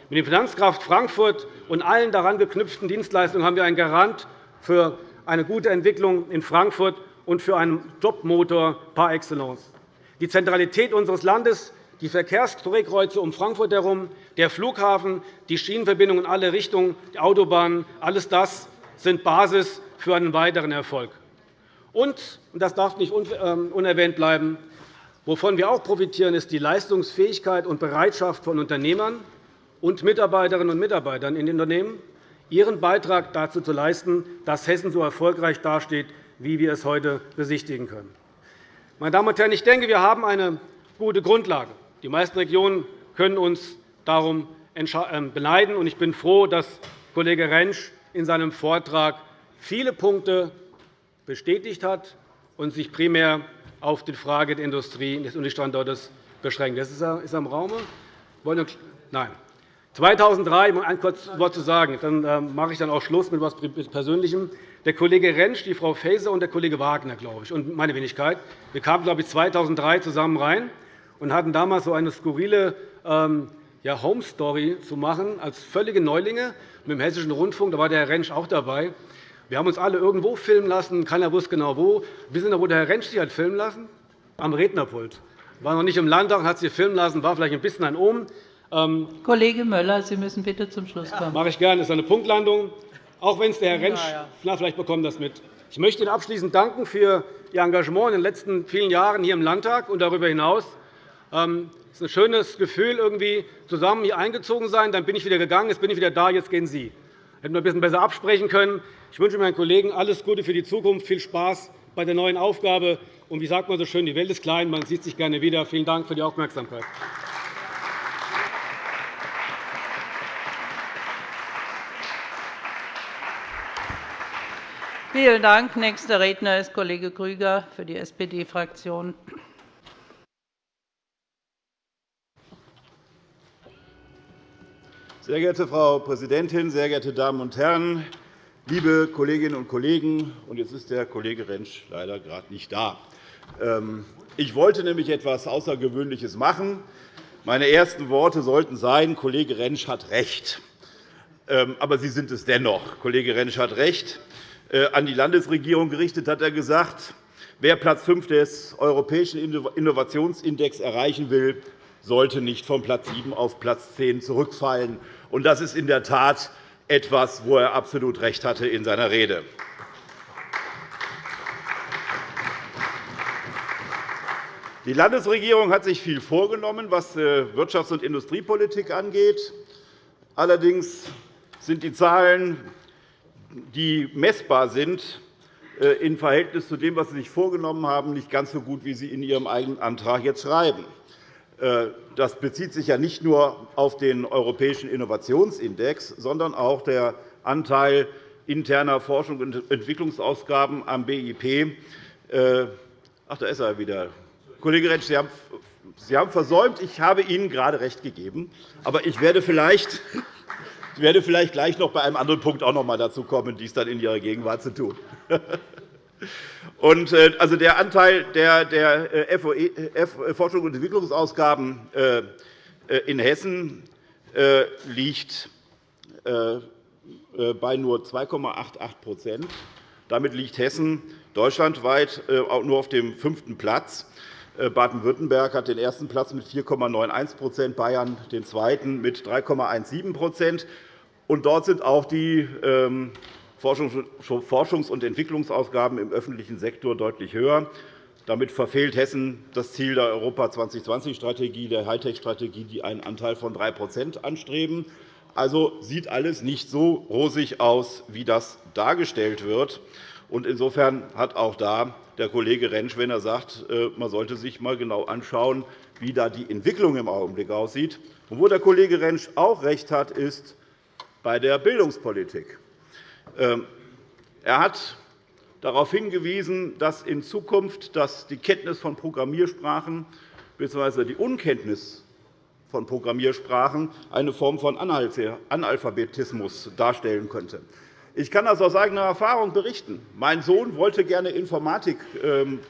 Mit dem Finanzkraft Frankfurt und allen daran geknüpften Dienstleistungen haben wir einen Garant für eine gute Entwicklung in Frankfurt und für einen Jobmotor par excellence. Die Zentralität unseres Landes, die Verkehrsdrehkreuze um Frankfurt herum, der Flughafen, die Schienenverbindungen in alle Richtungen, die Autobahnen, alles das sind Basis für einen weiteren Erfolg. Und, das darf nicht ähm, unerwähnt bleiben, Wovon wir auch profitieren, ist die Leistungsfähigkeit und Bereitschaft von Unternehmern und Mitarbeiterinnen und Mitarbeitern in den Unternehmen, ihren Beitrag dazu zu leisten, dass Hessen so erfolgreich dasteht, wie wir es heute besichtigen können. Meine Damen und Herren, ich denke, wir haben eine gute Grundlage. Die meisten Regionen können uns darum ähm, beneiden. Ich bin froh, dass Kollege Rentsch in seinem Vortrag viele Punkte bestätigt hat und sich primär auf die Frage der Industrie und des Industriestandortes beschränkt. Das ist er am Raum. Nein. 2003, um ein kurzes Wort zu sagen, dann ähm, mache ich dann auch Schluss mit etwas Persönlichem. Der Kollege Rentsch, die Frau Faeser und der Kollege Wagner, glaube ich, und meine Wenigkeit, wir kamen, glaube ich, 2003 zusammen rein und hatten damals so eine skurrile ähm, ja, Home Story zu machen als völlige Neulinge mit dem Hessischen Rundfunk. Da war der Herr Rentsch auch dabei. Wir haben uns alle irgendwo filmen lassen. Keiner wusste genau wo. Wissen Sie, wo der Herr Rentsch sich hat filmen lassen? Am Rednerpult. War noch nicht im Landtag und hat sich filmen lassen. War vielleicht ein bisschen ein Omen. Ähm, Kollege Möller, Sie müssen bitte zum Schluss kommen. Ja, mache ich gerne. Das ist eine Punktlandung. Auch wenn es der Herr Rentsch, na, vielleicht bekommt das mit. Ich möchte Ihnen abschließend danken für Ihr Engagement in den letzten vielen Jahren hier im Landtag und darüber hinaus. Ist ein schönes Gefühl, irgendwie zusammen hier eingezogen sein. Dann bin ich wieder gegangen, jetzt bin ich wieder da, jetzt gehen Sie. Hätten wir ein bisschen besser absprechen können. Ich wünsche meinen Kollegen alles Gute für die Zukunft, viel Spaß bei der neuen Aufgabe. Und wie sagt man so schön, die Welt ist klein, man sieht sich gerne wieder. Vielen Dank für die Aufmerksamkeit. Vielen Dank. Nächster Redner ist Kollege Grüger für die SPD-Fraktion. Sehr geehrte Frau Präsidentin, sehr geehrte Damen und Herren, liebe Kolleginnen und Kollegen! Jetzt ist der Kollege Rentsch leider gerade nicht da. Ähm, ich wollte nämlich etwas Außergewöhnliches machen. Meine ersten Worte sollten sein, Kollege Rentsch hat recht. Ähm, aber Sie sind es dennoch. Kollege Rentsch hat recht. Äh, an die Landesregierung gerichtet hat er gesagt, wer Platz 5 des Europäischen Innovationsindex erreichen will, sollte nicht von Platz 7 auf Platz 10 zurückfallen. Das ist in der Tat etwas, wo er absolut recht hatte in seiner Rede. Die Landesregierung hat sich viel vorgenommen, was äh, Wirtschafts- und Industriepolitik angeht. Allerdings sind die Zahlen die messbar sind, äh, im Verhältnis zu dem, was Sie sich vorgenommen haben, nicht ganz so gut, wie Sie in Ihrem eigenen Antrag jetzt schreiben. Äh, das bezieht sich ja nicht nur auf den Europäischen Innovationsindex, sondern auch der Anteil interner Forschungs- und Entwicklungsausgaben am BIP. Äh, ach, da ist er wieder. Kollege Rentsch, Sie haben Sie haben versäumt, ich habe Ihnen gerade recht gegeben. Aber ich werde vielleicht ich werde vielleicht gleich noch bei einem anderen Punkt auch noch einmal dazu kommen, dies dann in Ihrer Gegenwart zu tun. Und, äh, also der Anteil der, der äh, Forschung und Entwicklungsausgaben äh, in Hessen liegt bei nur 2,88% Damit liegt Hessen deutschlandweit nur auf dem fünften Platz. Baden-Württemberg hat den ersten Platz mit 4,91% Bayern den zweiten mit 3,17 und dort sind auch die ähm, Forschungs- und Entwicklungsausgaben im öffentlichen Sektor deutlich höher. Damit verfehlt Hessen das Ziel der Europa 2020-Strategie, der Hightech-Strategie, die einen Anteil von 3% anstreben. Also sieht alles nicht so rosig aus, wie das dargestellt wird. Insofern hat auch da der Kollege Rentsch, wenn er sagt, äh, man sollte sich einmal genau anschauen, wie da die Entwicklung im Augenblick aussieht. Und wo der Kollege Rentsch auch recht hat, ist, bei der Bildungspolitik. Ähm, er hat darauf hingewiesen, dass in Zukunft die Kenntnis von Programmiersprachen bzw. die Unkenntnis von Programmiersprachen eine Form von Analphabetismus darstellen könnte. Ich kann das aus eigener Erfahrung berichten. Mein Sohn wollte gerne Informatik ähm,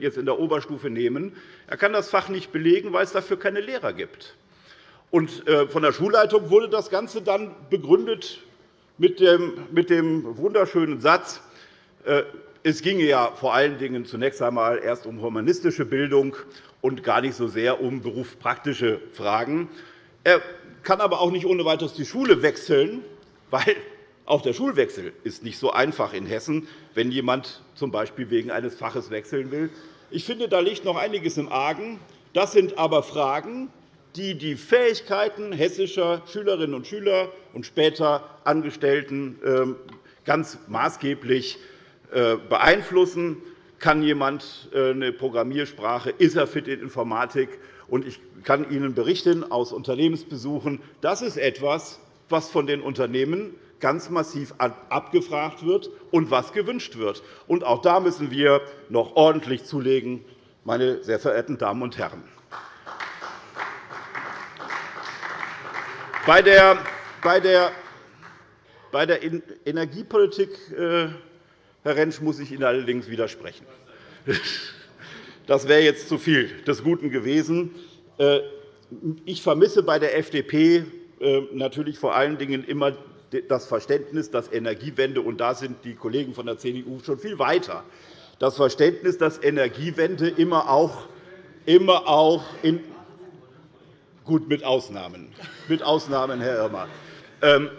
jetzt in der Oberstufe nehmen. Er kann das Fach nicht belegen, weil es dafür keine Lehrer gibt. Äh, von der Schulleitung wurde das Ganze dann begründet mit dem wunderschönen Satz, äh, es ginge ja vor allen Dingen zunächst einmal erst um humanistische Bildung und gar nicht so sehr um berufspraktische Fragen. Er kann aber auch nicht ohne weiteres die Schule wechseln, weil auch der Schulwechsel ist nicht so einfach in Hessen, wenn jemand z. B. wegen eines Faches wechseln will. Ich finde, da liegt noch einiges im Argen. Das sind aber Fragen, die die Fähigkeiten hessischer Schülerinnen und Schüler und später Angestellten ähm, ganz maßgeblich äh, beeinflussen. Kann jemand äh, eine Programmiersprache? Ist er fit in Informatik? ich kann Ihnen berichten aus Unternehmensbesuchen, das ist etwas, was von den Unternehmen ganz massiv abgefragt wird und was gewünscht wird. auch da müssen wir noch ordentlich zulegen, meine sehr verehrten Damen und Herren. Bei der, Energiepolitik, äh, Herr Rentsch, muss ich Ihnen allerdings widersprechen. Das wäre jetzt zu viel des Guten gewesen. Äh, ich vermisse bei der FDP äh, natürlich vor allen Dingen immer das Verständnis, dass Energiewende, und da sind die Kollegen von der CDU schon viel weiter, das Verständnis, dass Energiewende immer auch, immer auch in Gut, mit Ausnahmen. Mit Ausnahmen, Herr Irmer. Ähm,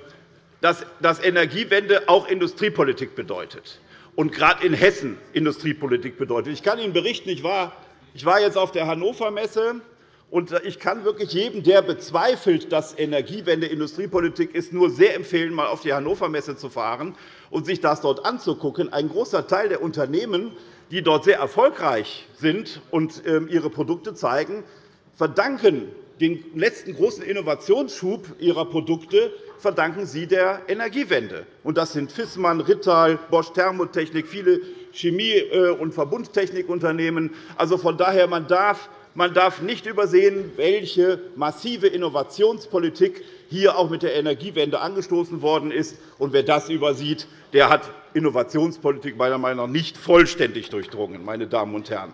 dass Energiewende auch Industriepolitik bedeutet und gerade in Hessen Industriepolitik bedeutet. Ich kann Ihnen berichten, ich war jetzt auf der Hannover Messe, und ich kann wirklich jedem, der bezweifelt, dass Energiewende Industriepolitik ist, nur sehr empfehlen, einmal auf die Hannover Messe zu fahren und sich das dort anzugucken. Ein großer Teil der Unternehmen, die dort sehr erfolgreich sind und ähm, ihre Produkte zeigen, verdanken den letzten großen Innovationsschub ihrer Produkte verdanken sie der Energiewende. Das sind Fissmann, Rittal, Bosch Thermotechnik, viele Chemie- äh, und Verbundtechnikunternehmen. Also von daher, man darf man darf nicht übersehen, welche massive Innovationspolitik hier auch mit der Energiewende angestoßen worden ist. Und wer das übersieht, der hat Innovationspolitik meiner Meinung nach nicht vollständig durchdrungen. Meine Damen und Herren.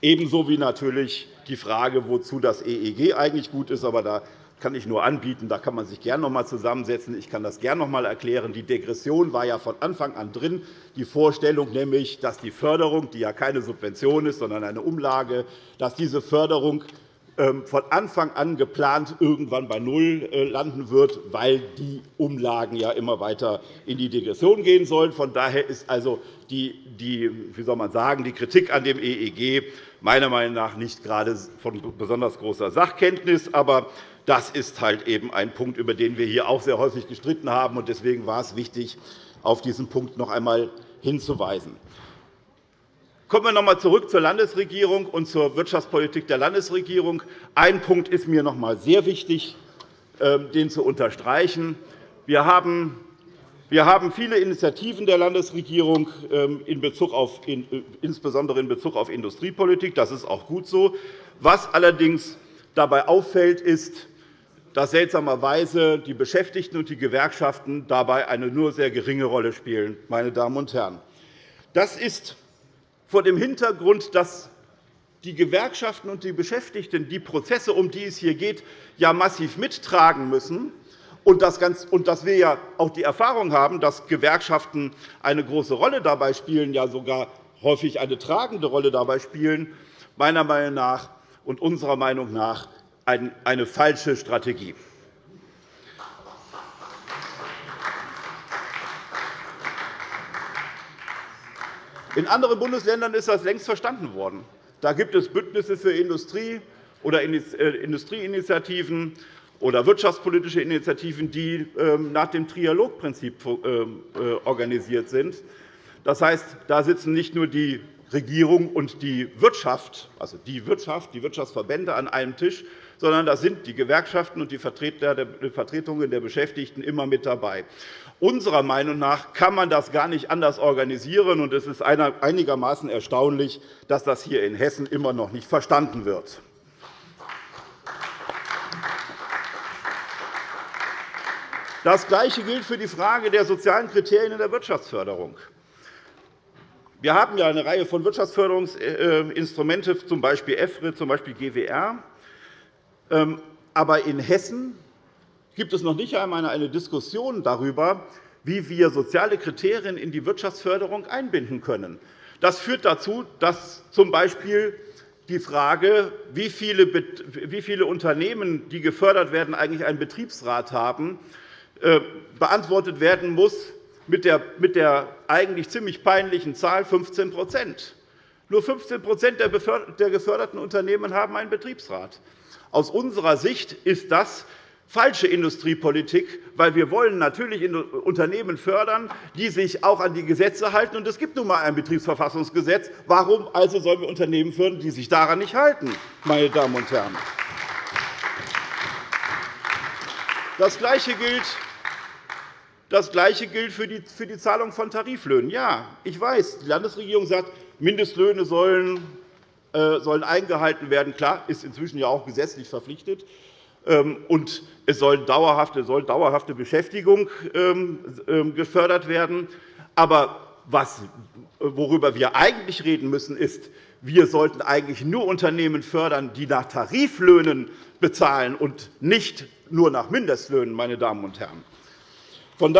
Ebenso wie natürlich die Frage, wozu das EEG eigentlich gut ist. Aber da kann ich nur anbieten. Da kann man sich gerne noch einmal zusammensetzen. Ich kann das gerne noch einmal erklären. Die Degression war ja von Anfang an drin. Die Vorstellung, nämlich, dass die Förderung, die ja keine Subvention ist, sondern eine Umlage, dass diese Förderung ähm, von Anfang an geplant irgendwann bei Null äh, landen wird, weil die Umlagen ja immer weiter in die Degression gehen sollen. Von daher ist also die, die, wie soll man sagen, die Kritik an dem EEG meiner Meinung nach nicht gerade von besonders großer Sachkenntnis. Aber das ist halt eben ein Punkt, über den wir hier auch sehr häufig gestritten haben. Deswegen war es wichtig, auf diesen Punkt noch einmal hinzuweisen. Kommen wir noch einmal zurück zur Landesregierung und zur Wirtschaftspolitik der Landesregierung. Ein Punkt ist mir noch einmal sehr wichtig, ähm, den zu unterstreichen. Wir haben wir haben viele Initiativen der Landesregierung, ähm, insbesondere in Bezug auf Industriepolitik. Das ist auch gut so. Was allerdings dabei auffällt, ist, dass seltsamerweise die Beschäftigten und die Gewerkschaften dabei eine nur sehr geringe Rolle spielen. Meine Damen und Herren. Das ist vor dem Hintergrund, dass die Gewerkschaften und die Beschäftigten die Prozesse, um die es hier geht, ja massiv mittragen müssen, und dass wir ja auch die Erfahrung haben, dass Gewerkschaften eine große Rolle dabei spielen, ja sogar häufig eine tragende Rolle dabei spielen, meiner Meinung nach und unserer Meinung nach eine falsche Strategie. In anderen Bundesländern ist das längst verstanden worden. Da gibt es Bündnisse für Industrie oder äh, Industrieinitiativen oder wirtschaftspolitische Initiativen, die ähm, nach dem Trialogprinzip ähm, äh, organisiert sind. Das heißt, da sitzen nicht nur die Regierung und die Wirtschaft, also die Wirtschaft, die Wirtschaftsverbände an einem Tisch, sondern da sind die Gewerkschaften und die Vertretungen der Beschäftigten immer mit dabei. Unserer Meinung nach kann man das gar nicht anders organisieren. und Es ist einigermaßen erstaunlich, dass das hier in Hessen immer noch nicht verstanden wird. Das Gleiche gilt für die Frage der sozialen Kriterien in der Wirtschaftsförderung. Wir haben ja eine Reihe von Wirtschaftsförderungsinstrumenten, z. B. EFRE, z. B. GWR. Aber in Hessen gibt es noch nicht einmal eine Diskussion darüber, wie wir soziale Kriterien in die Wirtschaftsförderung einbinden können. Das führt dazu, dass z. B. die Frage, wie viele Unternehmen, die gefördert werden, eigentlich einen Betriebsrat haben, beantwortet werden muss mit der eigentlich ziemlich peinlichen Zahl 15% Nur 15% der geförderten Unternehmen haben einen Betriebsrat. Aus unserer Sicht ist das falsche Industriepolitik, weil wir wollen natürlich Unternehmen fördern, die sich auch an die Gesetze halten. Und es gibt nun einmal ein Betriebsverfassungsgesetz. Warum also sollen wir Unternehmen fördern, die sich daran nicht halten, meine Damen und Herren? Das Gleiche gilt das Gleiche gilt für die Zahlung von Tariflöhnen. Ja, ich weiß, die Landesregierung sagt, Mindestlöhne sollen äh, sollen eingehalten werden. Klar, ist inzwischen ja auch gesetzlich verpflichtet. Ähm, und es soll dauerhafte, soll dauerhafte Beschäftigung ähm, ähm, gefördert werden. Aber was, worüber wir eigentlich reden müssen, ist, wir sollten eigentlich nur Unternehmen fördern, die nach Tariflöhnen bezahlen und nicht nur nach Mindestlöhnen. Meine Damen und Herren. Von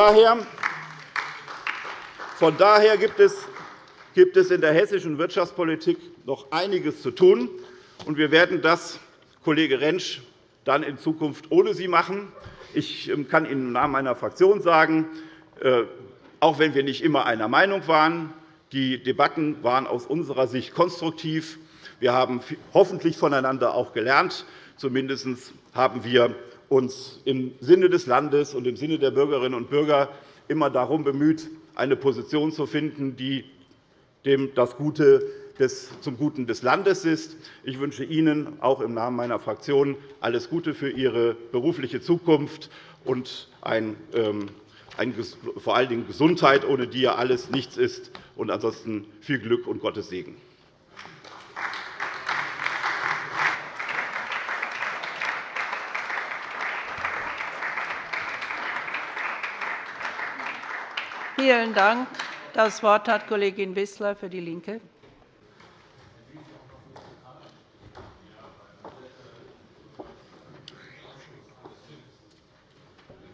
daher, gibt es in der hessischen Wirtschaftspolitik noch einiges zu tun. und Wir werden das, Kollege Rentsch, dann in Zukunft ohne Sie machen. Ich ähm, kann Ihnen im Namen meiner Fraktion sagen, äh, auch wenn wir nicht immer einer Meinung waren, die Debatten waren aus unserer Sicht konstruktiv. Wir haben hoffentlich voneinander auch gelernt. Zumindest haben wir uns im Sinne des Landes und im Sinne der Bürgerinnen und Bürger immer darum bemüht, eine Position zu finden, die dem das Gute des, zum Guten des Landes ist. Ich wünsche Ihnen auch im Namen meiner Fraktion alles Gute für Ihre berufliche Zukunft und ein, ähm, ein, vor allen Dingen Gesundheit, ohne die ja alles nichts ist, und ansonsten viel Glück und Gottes Segen. Vielen Dank. Das Wort hat Kollegin Wissler für DIE LINKE.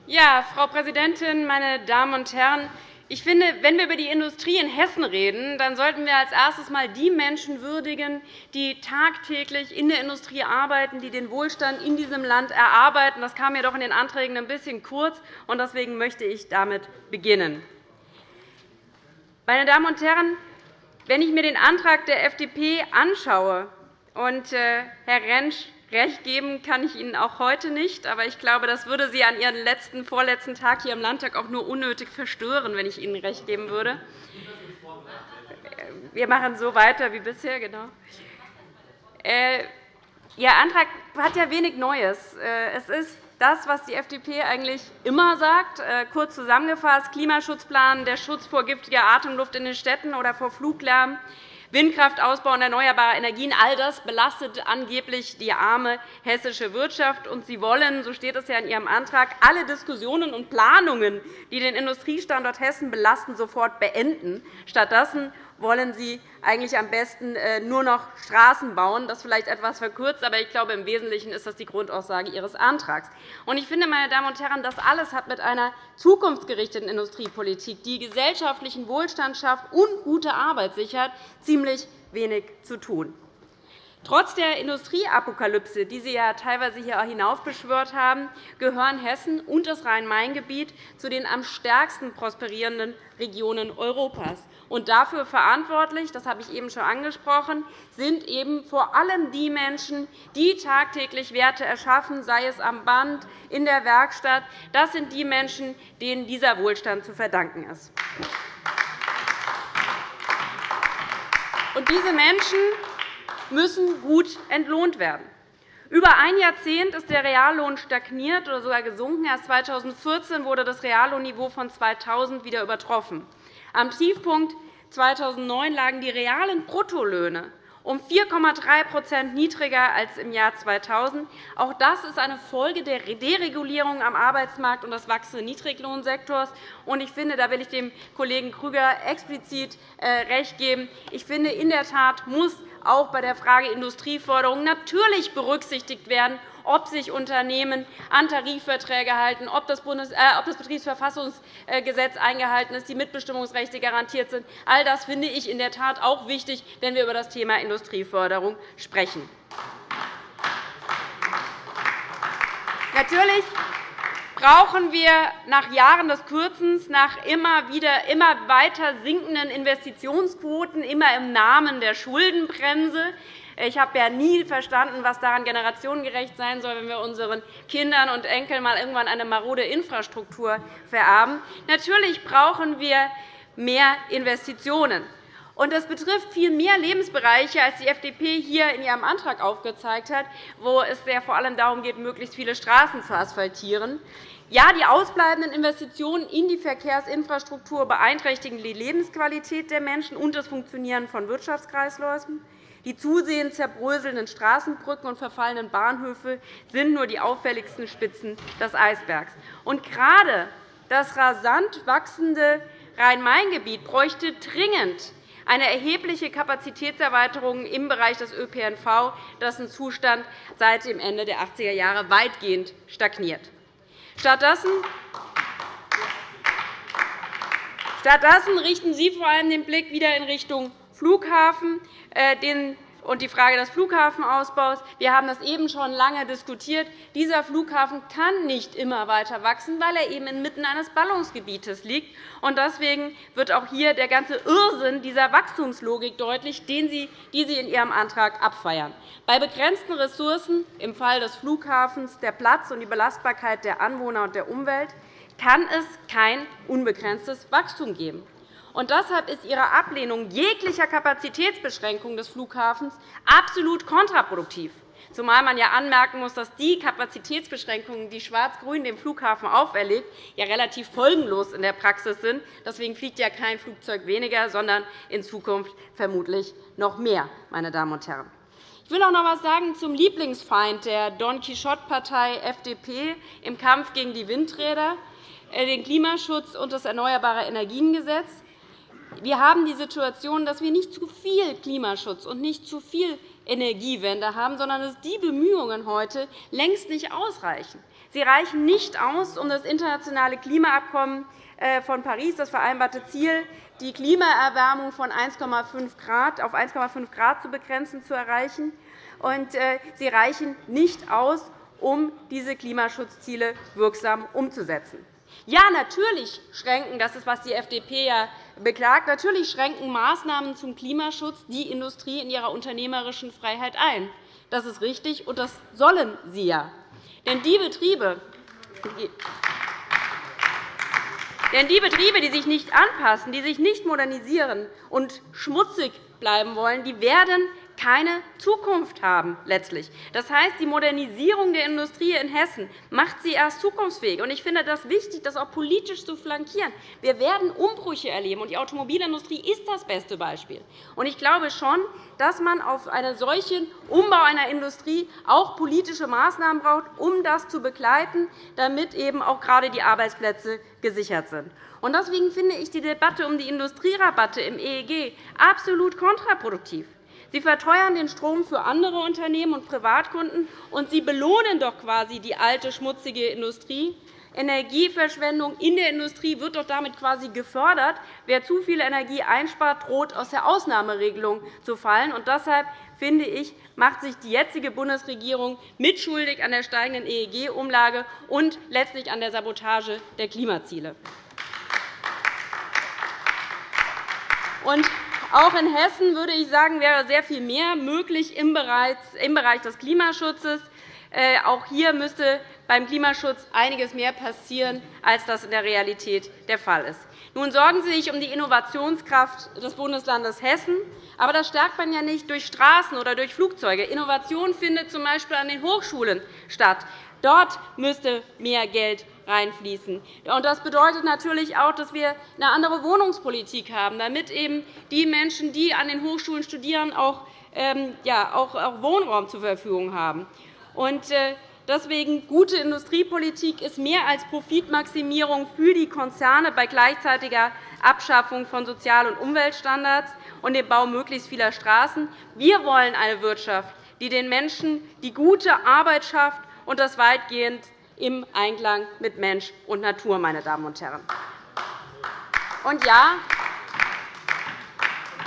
Ja, Frau Präsidentin, meine Damen und Herren! Ich finde, wenn wir über die Industrie in Hessen reden, dann sollten wir als erstes einmal die Menschen würdigen, die tagtäglich in der Industrie arbeiten, die den Wohlstand in diesem Land erarbeiten. Das kam mir doch in den Anträgen ein bisschen kurz, und deswegen möchte ich damit beginnen. Meine Damen und Herren, wenn ich mir den Antrag der FDP anschaue, und äh, Herr Rentsch Recht geben kann ich Ihnen auch heute nicht. Aber ich glaube, das würde Sie an Ihren letzten, vorletzten Tag hier im Landtag auch nur unnötig verstören, wenn ich Ihnen recht geben würde. Wir machen so weiter wie bisher. Genau. Äh, Ihr Antrag hat ja wenig Neues. Äh, es ist das, was die FDP eigentlich immer sagt. Äh, kurz zusammengefasst, Klimaschutzplan, der Schutz vor giftiger Atemluft in den Städten oder vor Fluglärm, Windkraftausbau und erneuerbare Energien, all das belastet angeblich die arme hessische Wirtschaft. Und Sie wollen, so steht es ja in Ihrem Antrag, alle Diskussionen und Planungen, die den Industriestandort Hessen belasten, sofort beenden. Stattdessen wollen Sie eigentlich am besten äh, nur noch Straßen bauen. Das vielleicht etwas verkürzt, aber ich glaube, im Wesentlichen ist das die Grundaussage Ihres Antrags. Ich finde, meine Damen und Herren, das alles hat mit einer zukunftsgerichteten Industriepolitik, die gesellschaftlichen Wohlstand schafft und gute Arbeit sichert, ziemlich wenig zu tun. Trotz der Industrieapokalypse, die Sie ja teilweise hier hinaufbeschwört haben, gehören Hessen und das Rhein-Main-Gebiet zu den am stärksten prosperierenden Regionen Europas. Und dafür verantwortlich, das habe ich eben schon angesprochen, sind eben vor allem die Menschen, die tagtäglich Werte erschaffen, sei es am Band, in der Werkstatt. Das sind die Menschen, denen dieser Wohlstand zu verdanken ist. Und diese Menschen müssen gut entlohnt werden. Über ein Jahrzehnt ist der Reallohn stagniert oder sogar gesunken. Erst 2014 wurde das Reallohnniveau von 2000 wieder übertroffen. Am Tiefpunkt 2009 lagen die realen Bruttolöhne um 4,3% niedriger als im Jahr 2000. Auch das ist eine Folge der Deregulierung am Arbeitsmarkt und des wachsenden Niedriglohnsektors. Ich finde, da will ich dem Kollegen Krüger explizit äh, recht geben. Ich finde, in der Tat muss auch bei der Frage Industrieförderung natürlich berücksichtigt werden, ob sich Unternehmen an Tarifverträge halten, ob das, äh, Betriebsverfassungsgesetz eingehalten ist, die Mitbestimmungsrechte garantiert sind. All das finde ich in der Tat auch wichtig, wenn wir über das Thema Industrieförderung sprechen. Natürlich brauchen wir nach Jahren des Kürzens, nach immer, wieder, immer weiter sinkenden Investitionsquoten, immer im Namen der Schuldenbremse, Ich habe ja nie verstanden, was daran generationengerecht sein soll, wenn wir unseren Kindern und Enkeln mal irgendwann eine marode Infrastruktur vererben. Natürlich brauchen wir mehr Investitionen. Und das betrifft viel mehr Lebensbereiche, als die FDP hier in ihrem Antrag aufgezeigt hat, wo es ja vor allem darum geht, möglichst viele Straßen zu asphaltieren. Ja, die ausbleibenden Investitionen in die Verkehrsinfrastruktur beeinträchtigen die Lebensqualität der Menschen und das Funktionieren von Wirtschaftskreisläufen. Die zusehends zerbröselnden Straßenbrücken und verfallenen Bahnhöfe sind nur die auffälligsten Spitzen des Eisbergs. Und gerade das rasant wachsende Rhein-Main-Gebiet bräuchte dringend eine erhebliche Kapazitätserweiterung im Bereich des ÖPNV, dessen Zustand seit dem Ende der 80er Jahre weitgehend stagniert. Stattdessen Stattdessen richten Sie vor allem den Blick wieder in Richtung Flughafen, äh, den und die Frage des Flughafenausbaus. Wir haben das eben schon lange diskutiert. Dieser Flughafen kann nicht immer weiter wachsen, weil er eben inmitten eines Ballungsgebietes liegt. Deswegen wird auch hier der ganze Irrsinn dieser Wachstumslogik deutlich, die Sie in Ihrem Antrag abfeiern. Bei begrenzten Ressourcen, im Fall des Flughafens der Platz und die Belastbarkeit der Anwohner und der Umwelt, kann es kein unbegrenztes Wachstum geben. Und deshalb ist Ihre Ablehnung jeglicher Kapazitätsbeschränkung des Flughafens absolut kontraproduktiv, zumal man ja anmerken muss, dass die Kapazitätsbeschränkungen, die Schwarz-Grün dem Flughafen auferlegt, ja relativ folgenlos in der Praxis sind. Deswegen fliegt ja kein Flugzeug weniger, sondern in Zukunft vermutlich noch mehr. Meine Damen und Herren. Ich will auch noch etwas sagen zum Lieblingsfeind der Don Quixote-Partei FDP im Kampf gegen die Windräder, äh, den Klimaschutz und das Erneuerbare Energiengesetz. Wir haben die Situation, dass wir nicht zu viel Klimaschutz und nicht zu viel Energiewende haben, sondern dass die Bemühungen heute längst nicht ausreichen. Sie reichen nicht aus, um das internationale Klimaabkommen äh, von Paris, das vereinbarte Ziel, die Klimaerwärmung von 1,5 Grad auf 1,5 Grad zu begrenzen, zu erreichen. Und äh, sie reichen nicht aus, um diese Klimaschutzziele wirksam umzusetzen. Ja, natürlich schränken, das ist, was die FDP ja beklagt, natürlich schränken Maßnahmen zum Klimaschutz die Industrie in ihrer unternehmerischen Freiheit ein. Das ist richtig, und das sollen sie ja. Denn die Betriebe, denn die Betriebe, die sich nicht anpassen, die sich nicht modernisieren und schmutzig bleiben wollen, die werden keine Zukunft haben. Letztlich. Das heißt, die Modernisierung der Industrie in Hessen macht sie erst zukunftsfähig. Ich finde das wichtig, das auch politisch zu flankieren. Wir werden Umbrüche erleben, und die Automobilindustrie ist das beste Beispiel. Ich glaube schon, dass man auf einen solchen Umbau einer Industrie auch politische Maßnahmen braucht, um das zu begleiten, damit eben auch gerade die Arbeitsplätze gesichert sind. Deswegen finde ich die Debatte um die Industrierabatte im EEG absolut kontraproduktiv. Sie verteuern den Strom für andere Unternehmen und Privatkunden, und Sie belohnen doch quasi die alte, schmutzige Industrie. Energieverschwendung in der Industrie wird doch damit quasi gefördert. Wer zu viel Energie einspart, droht aus der Ausnahmeregelung zu fallen. Und deshalb finde ich, macht sich die jetzige Bundesregierung mitschuldig an der steigenden EEG-Umlage und letztlich an der Sabotage der Klimaziele. Und auch in Hessen würde ich sagen, wäre sehr viel mehr möglich im Bereich des Klimaschutzes. Äh, auch hier müsste beim Klimaschutz einiges mehr passieren, als das in der Realität der Fall ist. Nun sorgen Sie sich um die Innovationskraft des Bundeslandes Hessen. Aber das stärkt man ja nicht durch Straßen oder durch Flugzeuge. Innovation findet z. B. an den Hochschulen statt. Dort müsste mehr Geld reinfließen. Das bedeutet natürlich auch, dass wir eine andere Wohnungspolitik haben, damit eben die Menschen, die an den Hochschulen studieren, auch, ähm, Wohnraum zur Verfügung haben. Und, äh, Deswegen gute Industriepolitik ist mehr als Profitmaximierung für die Konzerne bei gleichzeitiger Abschaffung von Sozial- und Umweltstandards und dem Bau möglichst vieler Straßen. Wir wollen eine Wirtschaft, die den Menschen die gute Arbeit schafft und das weitgehend im Einklang mit Mensch und Natur. Meine Damen und Herren. Und ja,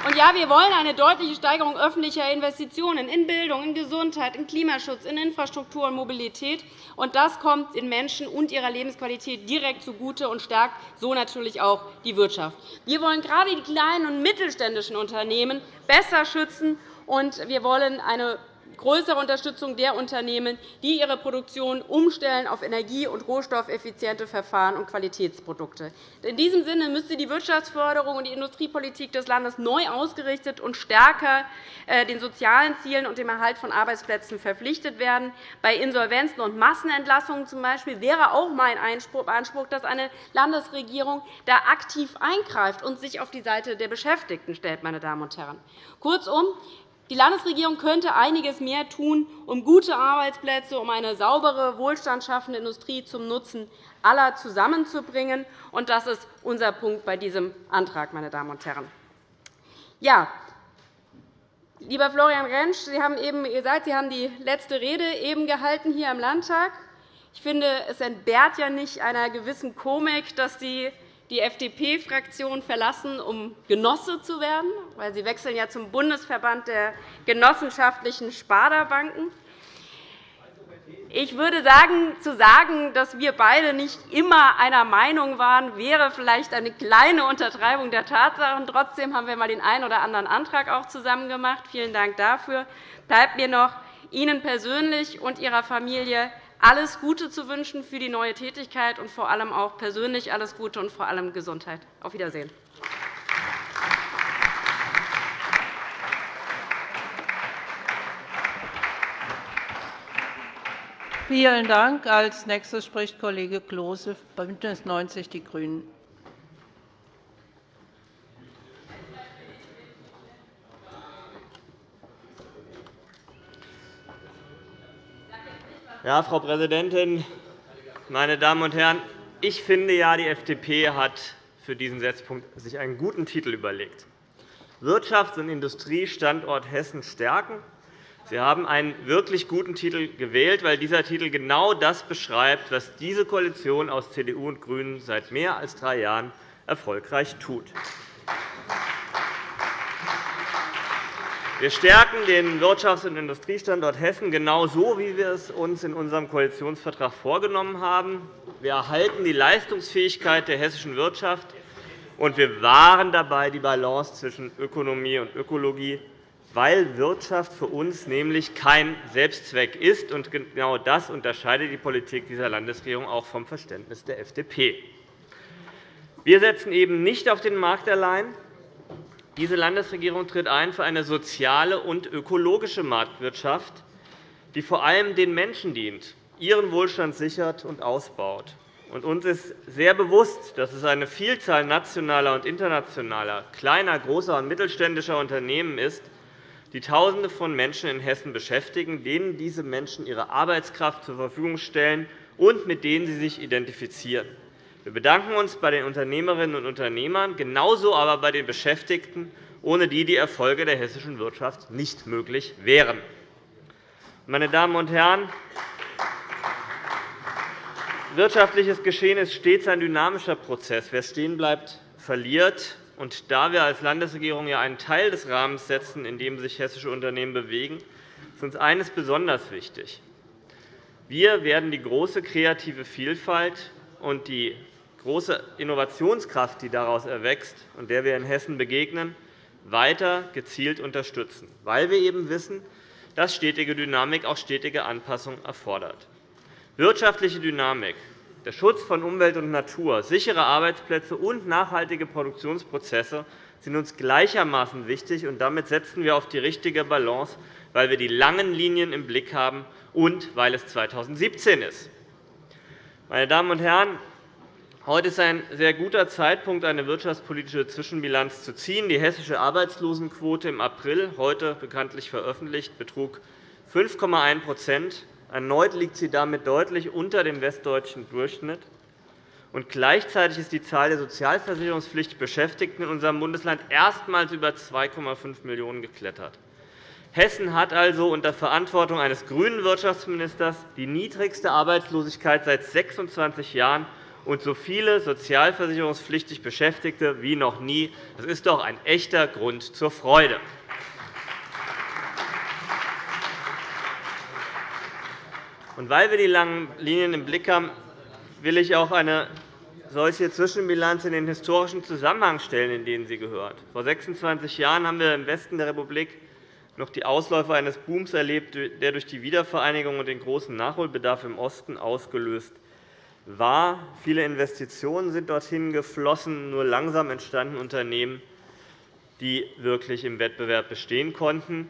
und ja, wir wollen eine deutliche Steigerung öffentlicher Investitionen in Bildung, in Gesundheit, in Klimaschutz, in Infrastruktur und Mobilität. Und das kommt den Menschen und ihrer Lebensqualität direkt zugute und stärkt so natürlich auch die Wirtschaft. Wir wollen gerade die kleinen und mittelständischen Unternehmen besser schützen und wir wollen eine größere Unterstützung der Unternehmen, die ihre Produktion umstellen auf energie- und rohstoffeffiziente Verfahren und Qualitätsprodukte. In diesem Sinne müsste die Wirtschaftsförderung und die Industriepolitik des Landes neu ausgerichtet und stärker äh, den sozialen Zielen und dem Erhalt von Arbeitsplätzen verpflichtet werden. Bei Insolvenzen und Massenentlassungen zum Beispiel wäre auch mein Anspruch, dass eine Landesregierung da aktiv eingreift und sich auf die Seite der Beschäftigten stellt. Meine Damen und Herren. Kurzum, die Landesregierung könnte einiges mehr tun, um gute Arbeitsplätze, um eine saubere, wohlstandsschaffende Industrie zum Nutzen aller zusammenzubringen. Das ist unser Punkt bei diesem Antrag. Meine Damen und Herren. Ja, lieber Florian Rentsch, Sie haben eben gesagt, Sie haben die letzte Rede eben gehalten hier im Landtag. Ich finde, es entbehrt ja nicht einer gewissen Komik, dass Sie die FDP-Fraktion verlassen, um Genosse zu werden, weil Sie wechseln ja zum Bundesverband der genossenschaftlichen Sparda-Banken. Ich würde sagen, zu sagen, dass wir beide nicht immer einer Meinung waren, wäre vielleicht eine kleine Untertreibung der Tatsachen. Trotzdem haben wir einmal den einen oder anderen Antrag auch zusammen gemacht. Vielen Dank dafür. Bleibt mir noch Ihnen persönlich und Ihrer Familie alles Gute zu wünschen für die neue Tätigkeit und vor allem auch persönlich alles Gute und vor allem Gesundheit. Auf Wiedersehen. Vielen Dank. Als nächster spricht Kollege Klose, BÜNDNIS 90 die GRÜNEN. Ja, Frau Präsidentin, meine Damen und Herren! Ich finde, ja, die FDP hat sich für diesen Setzpunkt einen guten Titel überlegt. Wirtschafts- und Industriestandort Hessen stärken. Sie haben einen wirklich guten Titel gewählt, weil dieser Titel genau das beschreibt, was diese Koalition aus CDU und GRÜNEN seit mehr als drei Jahren erfolgreich tut. Wir stärken den Wirtschafts- und Industriestandort Hessen genauso, wie wir es uns in unserem Koalitionsvertrag vorgenommen haben. Wir erhalten die Leistungsfähigkeit der hessischen Wirtschaft, und wir wahren dabei die Balance zwischen Ökonomie und Ökologie, weil Wirtschaft für uns nämlich kein Selbstzweck ist. Und genau das unterscheidet die Politik dieser Landesregierung auch vom Verständnis der FDP. Wir setzen eben nicht auf den Markt allein, diese Landesregierung tritt ein für eine soziale und ökologische Marktwirtschaft, die vor allem den Menschen dient, ihren Wohlstand sichert und ausbaut. Uns ist sehr bewusst, dass es eine Vielzahl nationaler und internationaler, kleiner, großer und mittelständischer Unternehmen ist, die Tausende von Menschen in Hessen beschäftigen, denen diese Menschen ihre Arbeitskraft zur Verfügung stellen und mit denen sie sich identifizieren. Wir bedanken uns bei den Unternehmerinnen und Unternehmern, genauso aber bei den Beschäftigten, ohne die die Erfolge der hessischen Wirtschaft nicht möglich wären. Meine Damen und Herren, wirtschaftliches Geschehen ist stets ein dynamischer Prozess. Wer stehen bleibt, verliert. Und da wir als Landesregierung ja einen Teil des Rahmens setzen, in dem sich hessische Unternehmen bewegen, ist uns eines besonders wichtig. Wir werden die große kreative Vielfalt und die große Innovationskraft, die daraus erwächst und der wir in Hessen begegnen, weiter gezielt unterstützen, weil wir eben wissen, dass stetige Dynamik auch stetige Anpassung erfordert. Wirtschaftliche Dynamik, der Schutz von Umwelt und Natur, sichere Arbeitsplätze und nachhaltige Produktionsprozesse sind uns gleichermaßen wichtig. und Damit setzen wir auf die richtige Balance, weil wir die langen Linien im Blick haben und weil es 2017 ist. Meine Damen und Herren, Heute ist ein sehr guter Zeitpunkt, eine wirtschaftspolitische Zwischenbilanz zu ziehen. Die hessische Arbeitslosenquote im April, heute bekanntlich veröffentlicht, betrug 5,1% Erneut liegt sie damit deutlich unter dem westdeutschen Durchschnitt. Und gleichzeitig ist die Zahl der sozialversicherungspflichtig Beschäftigten in unserem Bundesland erstmals über 2,5 Millionen geklettert. Hessen hat also unter Verantwortung eines grünen Wirtschaftsministers die niedrigste Arbeitslosigkeit seit 26 Jahren und so viele sozialversicherungspflichtig Beschäftigte wie noch nie. Das ist doch ein echter Grund zur Freude. Und weil wir die langen Linien im Blick haben, will ich auch eine solche Zwischenbilanz in den historischen Zusammenhang stellen, in den sie gehört. Vor 26 Jahren haben wir im Westen der Republik noch die Ausläufer eines Booms erlebt, der durch die Wiedervereinigung und den großen Nachholbedarf im Osten ausgelöst war. Viele Investitionen sind dorthin geflossen. Nur langsam entstanden Unternehmen, die wirklich im Wettbewerb bestehen konnten.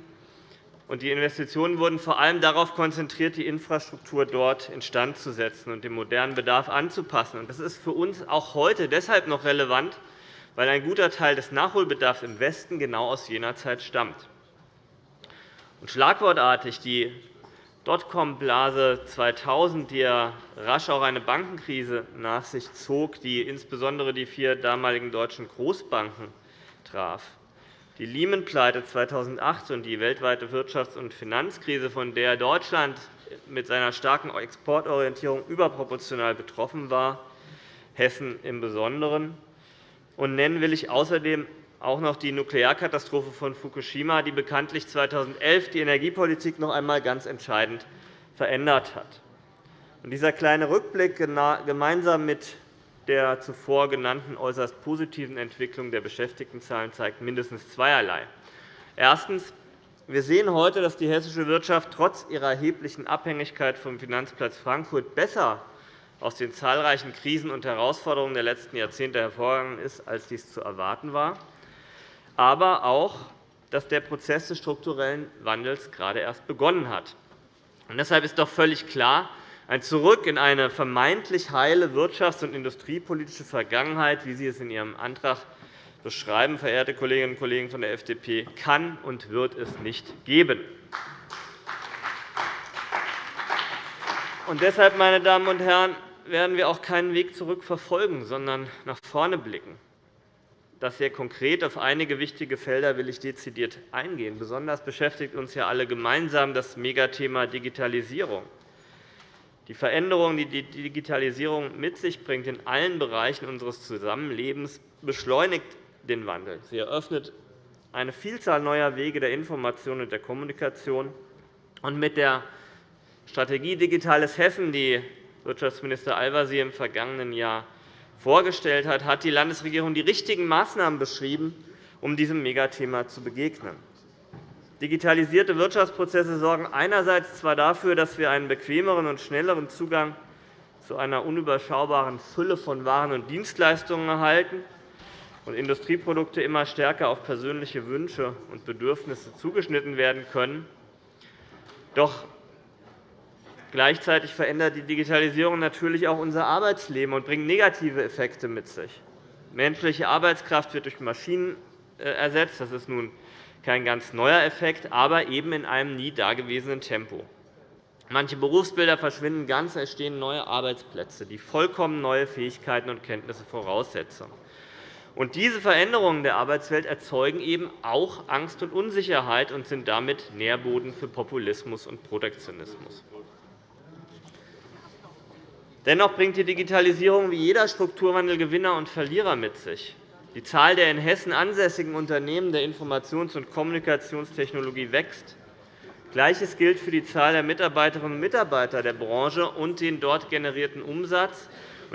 Die Investitionen wurden vor allem darauf konzentriert, die Infrastruktur dort instand zu setzen und dem modernen Bedarf anzupassen. Das ist für uns auch heute deshalb noch relevant, weil ein guter Teil des Nachholbedarfs im Westen genau aus jener Zeit stammt. Schlagwortartig die Dotcom-Blase 2000, die ja rasch auch eine Bankenkrise nach sich zog, die insbesondere die vier damaligen deutschen Großbanken traf. Die Lehman-Pleite 2008 und die weltweite Wirtschafts- und Finanzkrise, von der Deutschland mit seiner starken Exportorientierung überproportional betroffen war, Hessen im Besonderen. Und nennen will ich außerdem auch noch die Nuklearkatastrophe von Fukushima, die bekanntlich 2011 die Energiepolitik noch einmal ganz entscheidend verändert hat. Dieser kleine Rückblick gemeinsam mit der zuvor genannten äußerst positiven Entwicklung der Beschäftigtenzahlen zeigt mindestens zweierlei. Erstens. Wir sehen heute, dass die hessische Wirtschaft trotz ihrer erheblichen Abhängigkeit vom Finanzplatz Frankfurt besser aus den zahlreichen Krisen und Herausforderungen der letzten Jahrzehnte hervorgegangen ist, als dies zu erwarten war aber auch, dass der Prozess des strukturellen Wandels gerade erst begonnen hat. Und deshalb ist doch völlig klar, ein Zurück in eine vermeintlich heile wirtschafts- und industriepolitische Vergangenheit, wie Sie es in Ihrem Antrag beschreiben, verehrte Kolleginnen und Kollegen von der FDP, kann und wird es nicht geben. Und deshalb, meine Damen und Herren, werden wir auch keinen Weg zurück verfolgen, sondern nach vorne blicken. Das sehr konkret auf einige wichtige Felder will ich dezidiert eingehen. Besonders beschäftigt uns ja alle gemeinsam das Megathema Digitalisierung. Die Veränderungen, die die Digitalisierung mit sich bringt in allen Bereichen unseres Zusammenlebens, beschleunigt den Wandel. Sie eröffnet eine Vielzahl neuer Wege der Information und der Kommunikation. Und mit der Strategie Digitales Hessen, die Wirtschaftsminister Al-Wazir im vergangenen Jahr vorgestellt hat, hat die Landesregierung die richtigen Maßnahmen beschrieben, um diesem Megathema zu begegnen. Digitalisierte Wirtschaftsprozesse sorgen einerseits zwar dafür, dass wir einen bequemeren und schnelleren Zugang zu einer unüberschaubaren Fülle von Waren und Dienstleistungen erhalten und Industrieprodukte immer stärker auf persönliche Wünsche und Bedürfnisse zugeschnitten werden können. Doch Gleichzeitig verändert die Digitalisierung natürlich auch unser Arbeitsleben und bringt negative Effekte mit sich. Menschliche Arbeitskraft wird durch Maschinen äh, ersetzt. Das ist nun kein ganz neuer Effekt, aber eben in einem nie dagewesenen Tempo. Manche Berufsbilder verschwinden ganz, entstehen neue Arbeitsplätze, die vollkommen neue Fähigkeiten und Kenntnisse voraussetzen. Und diese Veränderungen der Arbeitswelt erzeugen eben auch Angst und Unsicherheit und sind damit Nährboden für Populismus und Protektionismus. Dennoch bringt die Digitalisierung wie jeder Strukturwandel Gewinner und Verlierer mit sich. Die Zahl der in Hessen ansässigen Unternehmen der Informations- und Kommunikationstechnologie wächst. Gleiches gilt für die Zahl der Mitarbeiterinnen und Mitarbeiter der Branche und den dort generierten Umsatz.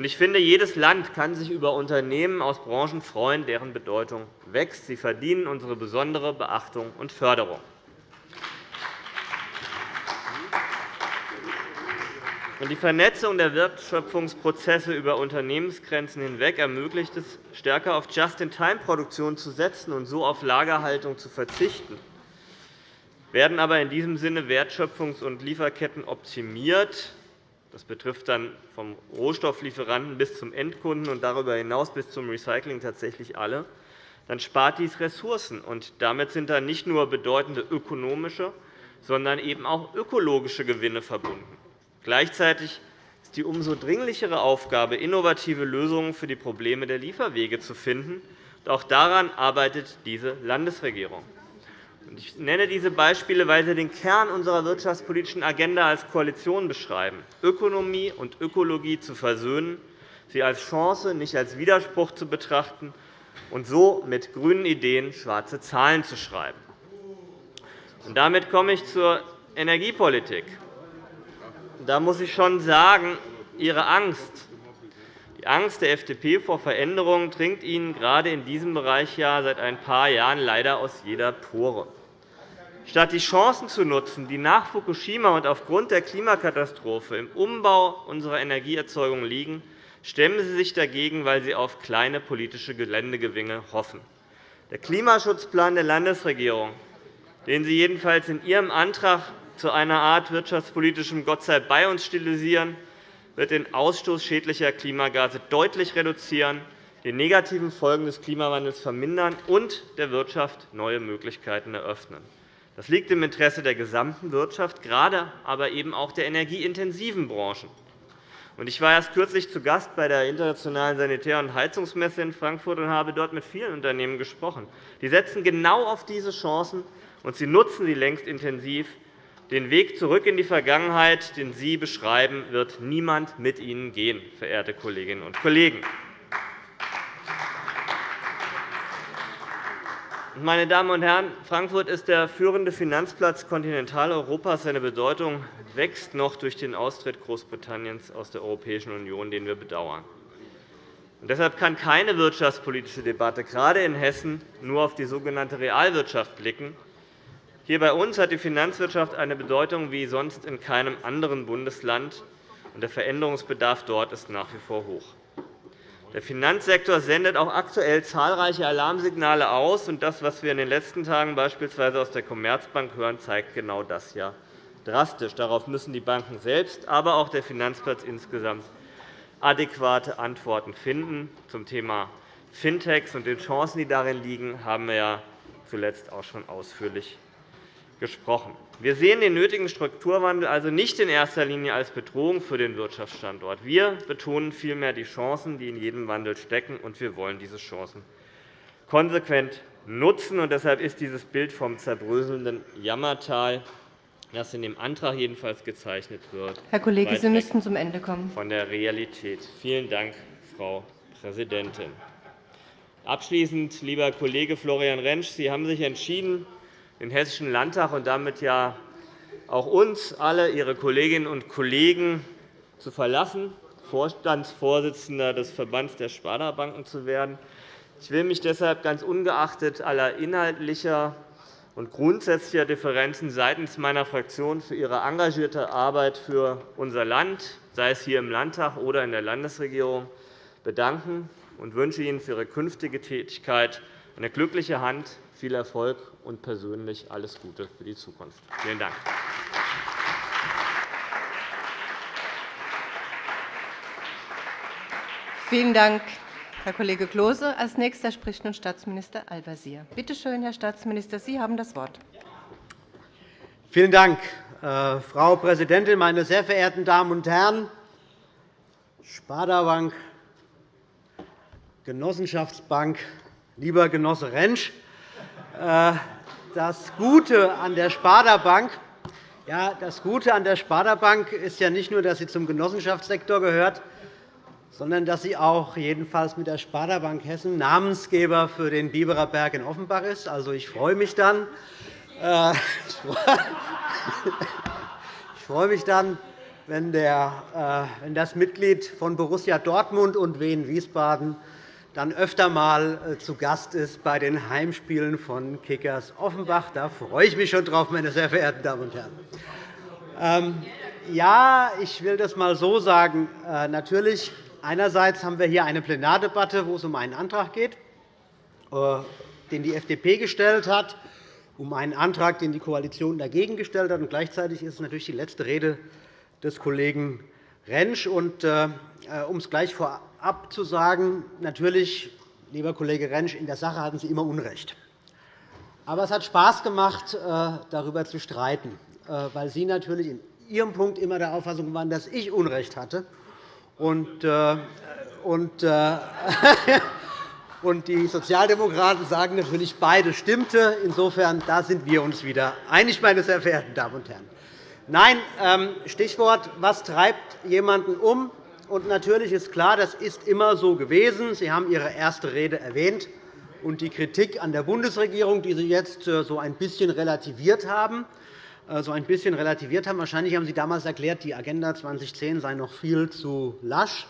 Ich finde, jedes Land kann sich über Unternehmen aus Branchen freuen, deren Bedeutung wächst. Sie verdienen unsere besondere Beachtung und Förderung. Die Vernetzung der Wertschöpfungsprozesse über Unternehmensgrenzen hinweg ermöglicht es, stärker auf Just-in-Time-Produktion zu setzen und so auf Lagerhaltung zu verzichten. Werden aber in diesem Sinne Wertschöpfungs- und Lieferketten optimiert, das betrifft dann vom Rohstofflieferanten bis zum Endkunden und darüber hinaus bis zum Recycling tatsächlich alle, dann spart dies Ressourcen. und Damit sind dann nicht nur bedeutende ökonomische, sondern eben auch ökologische Gewinne verbunden. Gleichzeitig ist die umso dringlichere Aufgabe, innovative Lösungen für die Probleme der Lieferwege zu finden. Auch daran arbeitet diese Landesregierung. Ich nenne diese Beispiele, weil sie den Kern unserer wirtschaftspolitischen Agenda als Koalition beschreiben, Ökonomie und Ökologie zu versöhnen, sie als Chance, nicht als Widerspruch zu betrachten und so mit grünen Ideen schwarze Zahlen zu schreiben. damit komme ich zur Energiepolitik da muss ich schon sagen, Ihre Angst, die Angst der FDP vor Veränderungen dringt Ihnen gerade in diesem Bereich ja seit ein paar Jahren leider aus jeder Pore. Statt die Chancen zu nutzen, die nach Fukushima und aufgrund der Klimakatastrophe im Umbau unserer Energieerzeugung liegen, stemmen Sie sich dagegen, weil Sie auf kleine politische Geländegewinne hoffen. Der Klimaschutzplan der Landesregierung, den Sie jedenfalls in Ihrem Antrag zu einer Art wirtschaftspolitischem Gott sei bei uns stilisieren, wird den Ausstoß schädlicher Klimagase deutlich reduzieren, die negativen Folgen des Klimawandels vermindern und der Wirtschaft neue Möglichkeiten eröffnen. Das liegt im Interesse der gesamten Wirtschaft, gerade aber eben auch der energieintensiven Branchen. Ich war erst kürzlich zu Gast bei der Internationalen Sanitär- und Heizungsmesse in Frankfurt und habe dort mit vielen Unternehmen gesprochen. Die setzen genau auf diese Chancen, und sie nutzen sie längst intensiv. Den Weg zurück in die Vergangenheit, den Sie beschreiben, wird niemand mit Ihnen gehen, verehrte Kolleginnen und Kollegen. Meine Damen und Herren, Frankfurt ist der führende Finanzplatz Kontinentaleuropas. Seine Bedeutung wächst noch durch den Austritt Großbritanniens aus der Europäischen Union, den wir bedauern. deshalb kann keine wirtschaftspolitische Debatte, gerade in Hessen, nur auf die sogenannte Realwirtschaft blicken. Hier bei uns hat die Finanzwirtschaft eine Bedeutung wie sonst in keinem anderen Bundesland, und der Veränderungsbedarf dort ist nach wie vor hoch. Der Finanzsektor sendet auch aktuell zahlreiche Alarmsignale aus. und Das, was wir in den letzten Tagen beispielsweise aus der Commerzbank hören, zeigt genau das ja drastisch. Darauf müssen die Banken selbst, aber auch der Finanzplatz insgesamt adäquate Antworten finden. Zum Thema Fintechs und den Chancen, die darin liegen, haben wir ja zuletzt auch schon ausführlich gesprochen. Wir sehen den nötigen Strukturwandel also nicht in erster Linie als Bedrohung für den Wirtschaftsstandort. Wir betonen vielmehr die Chancen, die in jedem Wandel stecken, und wir wollen diese Chancen konsequent nutzen. Und deshalb ist dieses Bild vom zerbröselnden Jammertal, das in dem Antrag jedenfalls gezeichnet wird, Herr Kollege, Sie müssten zum Ende kommen. Von der Realität. Vielen Dank, Frau Präsidentin. Abschließend, lieber Kollege Florian Rentsch, Sie haben sich entschieden, den Hessischen Landtag und damit ja auch uns alle, Ihre Kolleginnen und Kollegen, zu verlassen, Vorstandsvorsitzender des Verbands der Sparda-Banken zu werden. Ich will mich deshalb ganz ungeachtet aller inhaltlicher und grundsätzlicher Differenzen seitens meiner Fraktion für Ihre engagierte Arbeit für unser Land, sei es hier im Landtag oder in der Landesregierung, bedanken und wünsche Ihnen für Ihre künftige Tätigkeit eine glückliche Hand, viel Erfolg und persönlich alles Gute für die Zukunft. Vielen Dank. Vielen Dank, Herr Kollege Klose. Als nächster spricht nun Staatsminister Al-Wazir. Bitte schön, Herr Staatsminister, Sie haben das Wort. Vielen Dank, äh, Frau Präsidentin, meine sehr verehrten Damen und Herren! Sparda Bank, Genossenschaftsbank, lieber Genosse Rentsch! Äh, das Gute an der Sparda Bank ja, das Gute an der Sparda Bank ist ja nicht nur, dass sie zum Genossenschaftssektor gehört, sondern dass sie auch jedenfalls mit der Sparda Bank Hessen Namensgeber für den Biberer Berg in Offenbach ist. Also, ich freue mich dann, äh, ich freue mich dann wenn, das Mitglied von Borussia Dortmund und Wien Wiesbaden dann öfter einmal äh, zu Gast ist bei den Heimspielen von Kickers Offenbach. Da freue ich mich schon drauf, meine sehr verehrten Damen und Herren. Ähm, ja, ich will das einmal so sagen. Äh, natürlich, einerseits haben wir hier eine Plenardebatte, wo es um einen Antrag geht, äh, den die FDP gestellt hat, um einen Antrag, den die Koalition dagegen gestellt hat. Und gleichzeitig ist es natürlich die letzte Rede des Kollegen Rentsch. Und, um es gleich vorab abzusagen, natürlich, lieber Kollege Rentsch, in der Sache hatten Sie immer Unrecht. Aber es hat Spaß gemacht, äh, darüber zu streiten, äh, weil Sie natürlich in Ihrem Punkt immer der Auffassung waren, dass ich Unrecht hatte. Und, äh, und, und die Sozialdemokraten sagen natürlich, beide stimmte. Insofern da sind wir uns wieder einig, meine sehr verehrten Damen und Herren. Nein, ähm, Stichwort, was treibt jemanden um? Und natürlich ist klar, das ist immer so gewesen. Sie haben Ihre erste Rede erwähnt und die Kritik an der Bundesregierung, die Sie jetzt äh, so ein bisschen relativiert haben. Äh, so ein bisschen relativiert haben. Wahrscheinlich haben Sie damals erklärt, die Agenda 2010 sei noch viel zu lasch.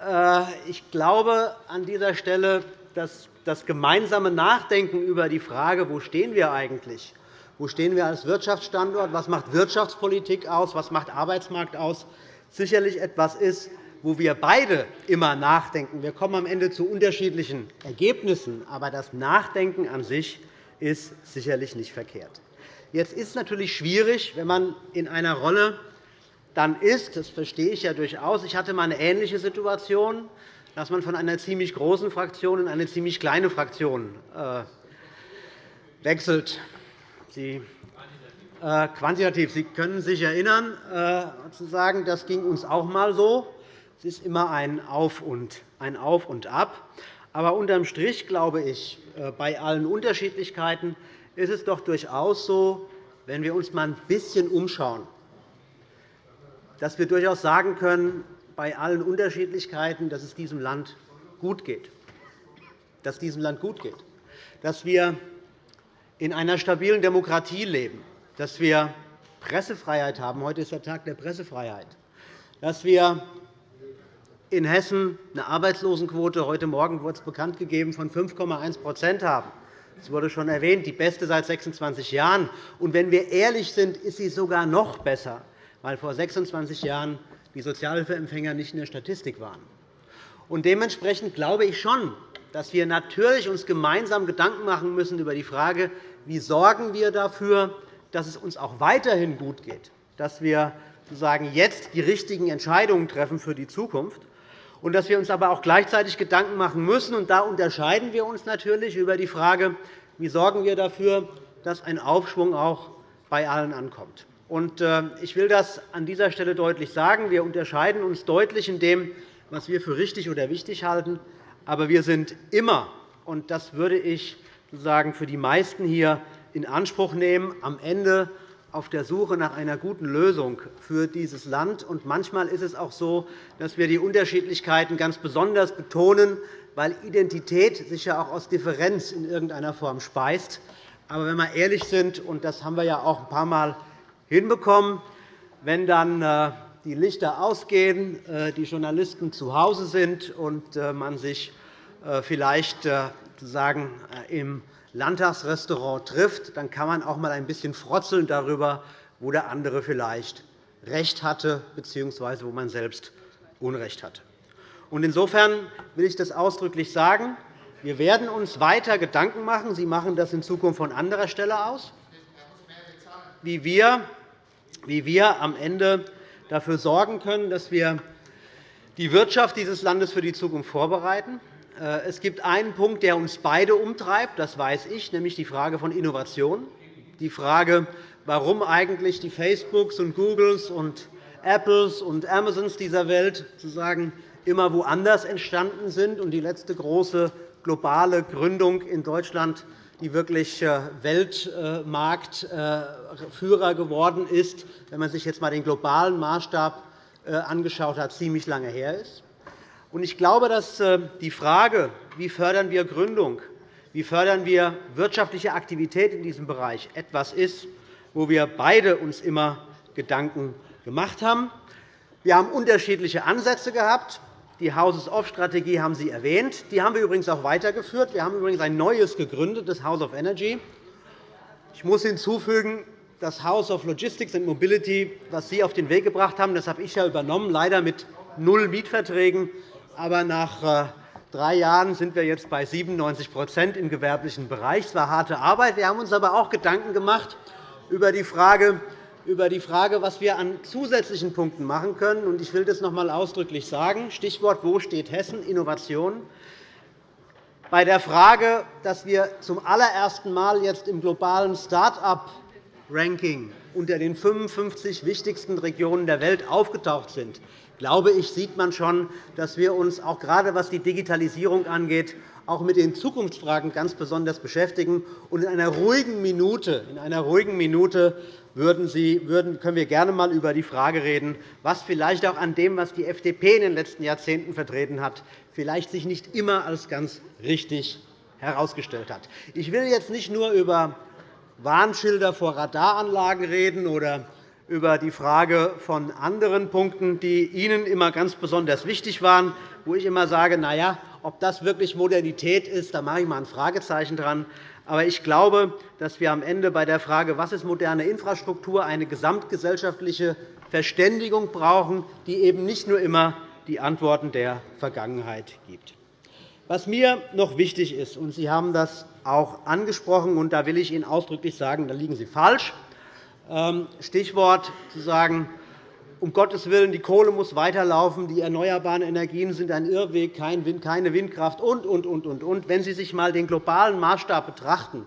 Äh, ich glaube an dieser Stelle, dass das gemeinsame Nachdenken über die Frage, wo stehen wir eigentlich Wo stehen wir als Wirtschaftsstandort? Was macht Wirtschaftspolitik aus? Was macht Arbeitsmarkt aus? Sicherlich etwas ist, wo wir beide immer nachdenken. Wir kommen am Ende zu unterschiedlichen Ergebnissen, aber das Nachdenken an sich ist sicherlich nicht verkehrt. Jetzt ist es natürlich schwierig, wenn man in einer Rolle dann ist, das verstehe ich ja durchaus. Ich hatte einmal eine ähnliche Situation, dass man von einer ziemlich großen Fraktion in eine ziemlich kleine Fraktion äh, wechselt. Sie, quantitativ. Sie können sich erinnern, äh, zu sagen, das ging uns auch einmal so. Es ist immer ein Auf und, ein Auf und Ab. Aber unterm Strich glaube ich, äh, bei allen Unterschiedlichkeiten ist es doch durchaus so, wenn wir uns einmal ein bisschen umschauen, dass wir durchaus sagen können, bei allen Unterschiedlichkeiten, dass es diesem Land gut geht. Dass diesem Land gut geht. Dass wir in einer stabilen Demokratie leben, dass wir Pressefreiheit haben. Heute ist der Tag der Pressefreiheit. Dass wir in Hessen eine Arbeitslosenquote heute Morgen wurde es bekannt gegeben, von 5,1% haben. Das wurde schon erwähnt, die beste seit 26 Jahren. Und wenn wir ehrlich sind, ist sie sogar noch besser, weil vor 26 Jahren die Sozialhilfeempfänger nicht in der Statistik waren. Und dementsprechend glaube ich schon, dass wir natürlich uns gemeinsam Gedanken machen müssen über die Frage, wie sorgen wir dafür, dass es uns auch weiterhin gut geht, dass wir sozusagen jetzt die richtigen Entscheidungen treffen für die Zukunft und dass wir uns aber auch gleichzeitig Gedanken machen müssen. Und da unterscheiden wir uns natürlich über die Frage, wie sorgen wir dafür, dass ein Aufschwung auch bei allen ankommt. Äh, ich will das an dieser Stelle deutlich sagen. Wir unterscheiden uns deutlich in dem, was wir für richtig oder wichtig halten. Aber wir sind immer, und das würde ich für die meisten hier in Anspruch nehmen, am Ende auf der Suche nach einer guten Lösung für dieses Land. manchmal ist es auch so, dass wir die Unterschiedlichkeiten ganz besonders betonen, weil Identität sich ja auch aus Differenz in irgendeiner Form speist. Aber wenn wir ehrlich sind, und das haben wir ja auch ein paar Mal hinbekommen, wenn dann äh, die Lichter ausgehen, äh, die Journalisten zu Hause sind und äh, man sich vielleicht sozusagen im Landtagsrestaurant trifft, dann kann man auch einmal ein bisschen frotzeln darüber, wo der andere vielleicht Recht hatte bzw. wo man selbst Unrecht hatte. Insofern will ich das ausdrücklich sagen. Wir werden uns weiter Gedanken machen. Sie machen das in Zukunft von anderer Stelle aus, wie wir wie wir am Ende dafür sorgen können, dass wir die Wirtschaft dieses Landes für die Zukunft vorbereiten. Äh, es gibt einen Punkt, der uns beide umtreibt, das weiß ich, nämlich die Frage von Innovation, die Frage, warum eigentlich die Facebooks und Googles und Apples und Amazons dieser Welt sozusagen immer woanders entstanden sind und die letzte große globale Gründung in Deutschland die wirklich äh, Weltmarktführer geworden ist, wenn man sich jetzt einmal den globalen Maßstab äh, angeschaut hat, ziemlich lange her ist. Ich glaube, dass äh, die Frage, wie fördern wir Gründung, wie fördern wir wirtschaftliche Aktivität in diesem Bereich, etwas ist, wo wir beide uns immer Gedanken gemacht haben. Wir haben unterschiedliche Ansätze gehabt. Die Houses-of-Strategie haben Sie erwähnt. Die haben wir übrigens auch weitergeführt. Wir haben übrigens ein neues gegründet, das House of Energy. Ich muss hinzufügen, das House of Logistics and Mobility, was Sie auf den Weg gebracht haben, das habe ich ja übernommen, leider mit null Mietverträgen. Aber nach äh, drei Jahren sind wir jetzt bei 97% im gewerblichen Bereich. Es war harte Arbeit. Wir haben uns aber auch Gedanken gemacht über die Frage, über die Frage, was wir an zusätzlichen Punkten machen können. Ich will das noch einmal ausdrücklich sagen. Stichwort Wo steht Hessen? Innovation. Bei der Frage, dass wir zum allerersten Mal jetzt im globalen Start-up-Ranking unter den 55 wichtigsten Regionen der Welt aufgetaucht sind, glaube ich, sieht man schon, dass wir uns auch gerade was die Digitalisierung angeht, auch mit den Zukunftsfragen ganz besonders beschäftigen. in einer ruhigen Minute, in einer ruhigen Minute würden Sie, würden, können wir gerne einmal über die Frage reden, was vielleicht auch an dem, was die FDP in den letzten Jahrzehnten vertreten hat, vielleicht sich nicht immer als ganz richtig herausgestellt hat. Ich will jetzt nicht nur über Warnschilder vor Radaranlagen reden oder über die Frage von anderen Punkten, die Ihnen immer ganz besonders wichtig waren, wo ich immer sage, na ja, Ob das wirklich Modernität ist, da mache ich mal ein Fragezeichen dran. Aber ich glaube, dass wir am Ende bei der Frage, was ist moderne Infrastruktur, eine gesamtgesellschaftliche Verständigung brauchen, die eben nicht nur immer die Antworten der Vergangenheit gibt. Was mir noch wichtig ist, und Sie haben das auch angesprochen, und da will ich Ihnen ausdrücklich sagen, da liegen Sie falsch. Ähm, Stichwort zu sagen, um Gottes Willen, die Kohle muss weiterlaufen, die erneuerbaren Energien sind ein Irrweg, keine Windkraft und, und, und, und, und. Wenn Sie sich einmal den globalen Maßstab betrachten,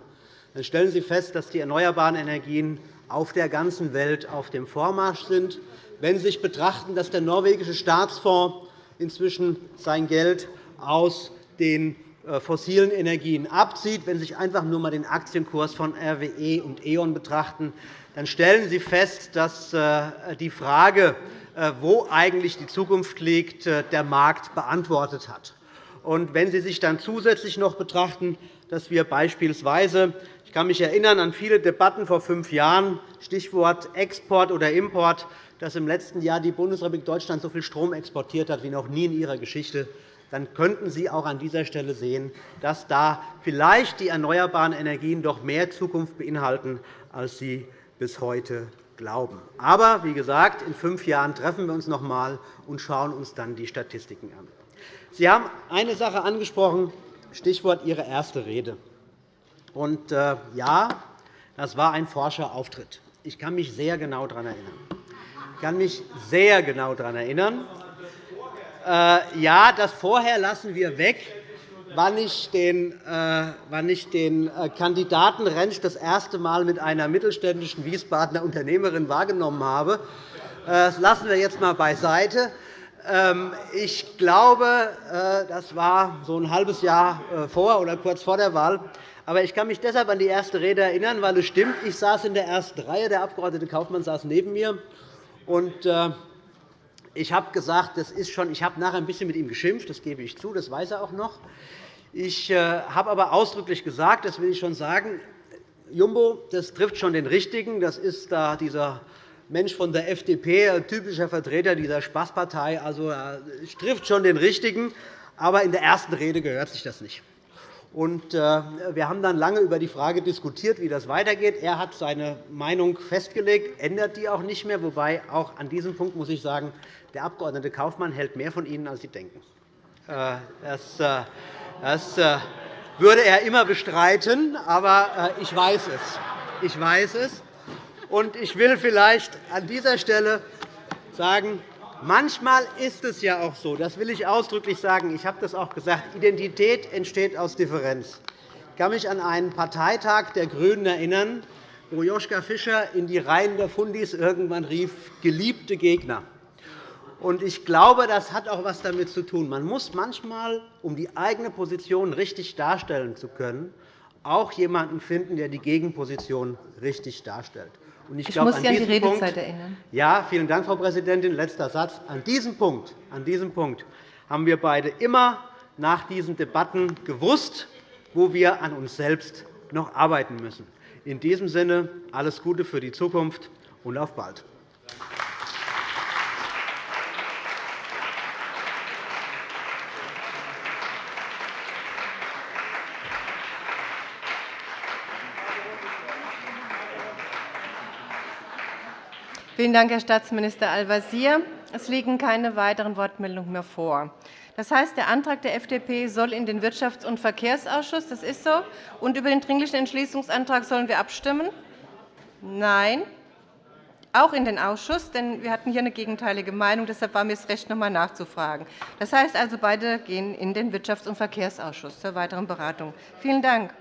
dann stellen Sie fest, dass die erneuerbaren Energien auf der ganzen Welt auf dem Vormarsch sind. Wenn Sie sich betrachten, dass der norwegische Staatsfonds inzwischen sein Geld aus den fossilen Energien abzieht, wenn Sie sich einfach nur einmal den Aktienkurs von RWE und E.ON betrachten, dann stellen Sie fest, dass äh, die Frage, äh, wo eigentlich die Zukunft liegt, äh, der Markt beantwortet hat. Und wenn Sie sich dann zusätzlich noch betrachten, dass wir beispielsweise ich kann mich erinnern an viele Debatten vor fünf Jahren, Stichwort Export oder Import, dass im letzten Jahr die Bundesrepublik Deutschland so viel Strom exportiert hat wie noch nie in ihrer Geschichte, dann könnten Sie auch an dieser Stelle sehen, dass da vielleicht die erneuerbaren Energien doch mehr Zukunft beinhalten, als Sie bis heute glauben. Aber wie gesagt, in fünf Jahren treffen wir uns noch einmal und schauen uns dann die Statistiken an. Sie haben eine Sache angesprochen, Stichwort Ihre erste Rede. Und, äh, ja, das war ein forscher Auftritt. Ich kann mich sehr genau daran erinnern. Ich kann mich sehr genau daran erinnern. Äh, ja, das Vorher lassen wir weg wann ich den, äh, wann ich den äh, Kandidaten Rentsch das erste Mal mit einer mittelständischen Wiesbadener Unternehmerin wahrgenommen habe. Das lassen wir jetzt einmal beiseite. Ähm, ich glaube, das war so ein halbes Jahr vor oder kurz vor der Wahl. Aber ich kann mich deshalb an die erste Rede erinnern, weil es stimmt, ich saß in der ersten Reihe, der Abg. Kaufmann saß neben mir. Und ich habe gesagt, das ist schon, ich habe nachher ein bisschen mit ihm geschimpft, das gebe ich zu, das weiß er auch noch. Ich äh, habe aber ausdrücklich gesagt, das will ich schon sagen, Jumbo, das trifft schon den Richtigen. Das ist da dieser Mensch von der FDP, ein typischer Vertreter dieser Spaßpartei. Also, es trifft schon den Richtigen. Aber in der ersten Rede gehört sich das nicht. Äh, wir haben dann lange über die Frage diskutiert, wie das weitergeht. Er hat seine Meinung festgelegt, ändert die auch nicht mehr. Wobei auch an diesem Punkt muss ich sagen, der Abg. Kaufmann hält mehr von Ihnen, als Sie denken. Äh, das das äh, würde er immer bestreiten, aber ich weiß es. Ich weiß es. Ich will vielleicht an dieser Stelle sagen, manchmal ist es ja auch so, das will ich ausdrücklich sagen, ich habe das auch gesagt, Identität entsteht aus Differenz. Ich kann mich an einen Parteitag der GRÜNEN erinnern, wo Joschka Fischer in die Reihen der Fundis irgendwann rief, geliebte Gegner. Ich glaube, das hat auch etwas damit zu tun. Man muss manchmal, um die eigene Position richtig darstellen zu können, auch jemanden finden, der die Gegenposition richtig darstellt. Und ich, ich glaube, muss Sie an die Redezeit Punkt, erinnern. Ja, vielen Dank, Frau Präsidentin. Letzter Satz. An diesem, Punkt, an diesem Punkt haben wir beide immer nach diesen Debatten gewusst, wo wir an uns selbst noch arbeiten müssen. In diesem Sinne alles Gute für die Zukunft und auf bald. Vielen Dank, Herr Staatsminister Al-Wazir. Es liegen keine weiteren Wortmeldungen mehr vor. Das heißt, der Antrag der FDP soll in den Wirtschafts- und Verkehrsausschuss. Das ist so. Und über den Dringlichen Entschließungsantrag sollen wir abstimmen? Nein. Auch in den Ausschuss, denn wir hatten hier eine gegenteilige Meinung. Deshalb war mir es recht, noch einmal nachzufragen. Das heißt also, beide gehen in den Wirtschafts- und Verkehrsausschuss zur weiteren Beratung. Vielen Dank.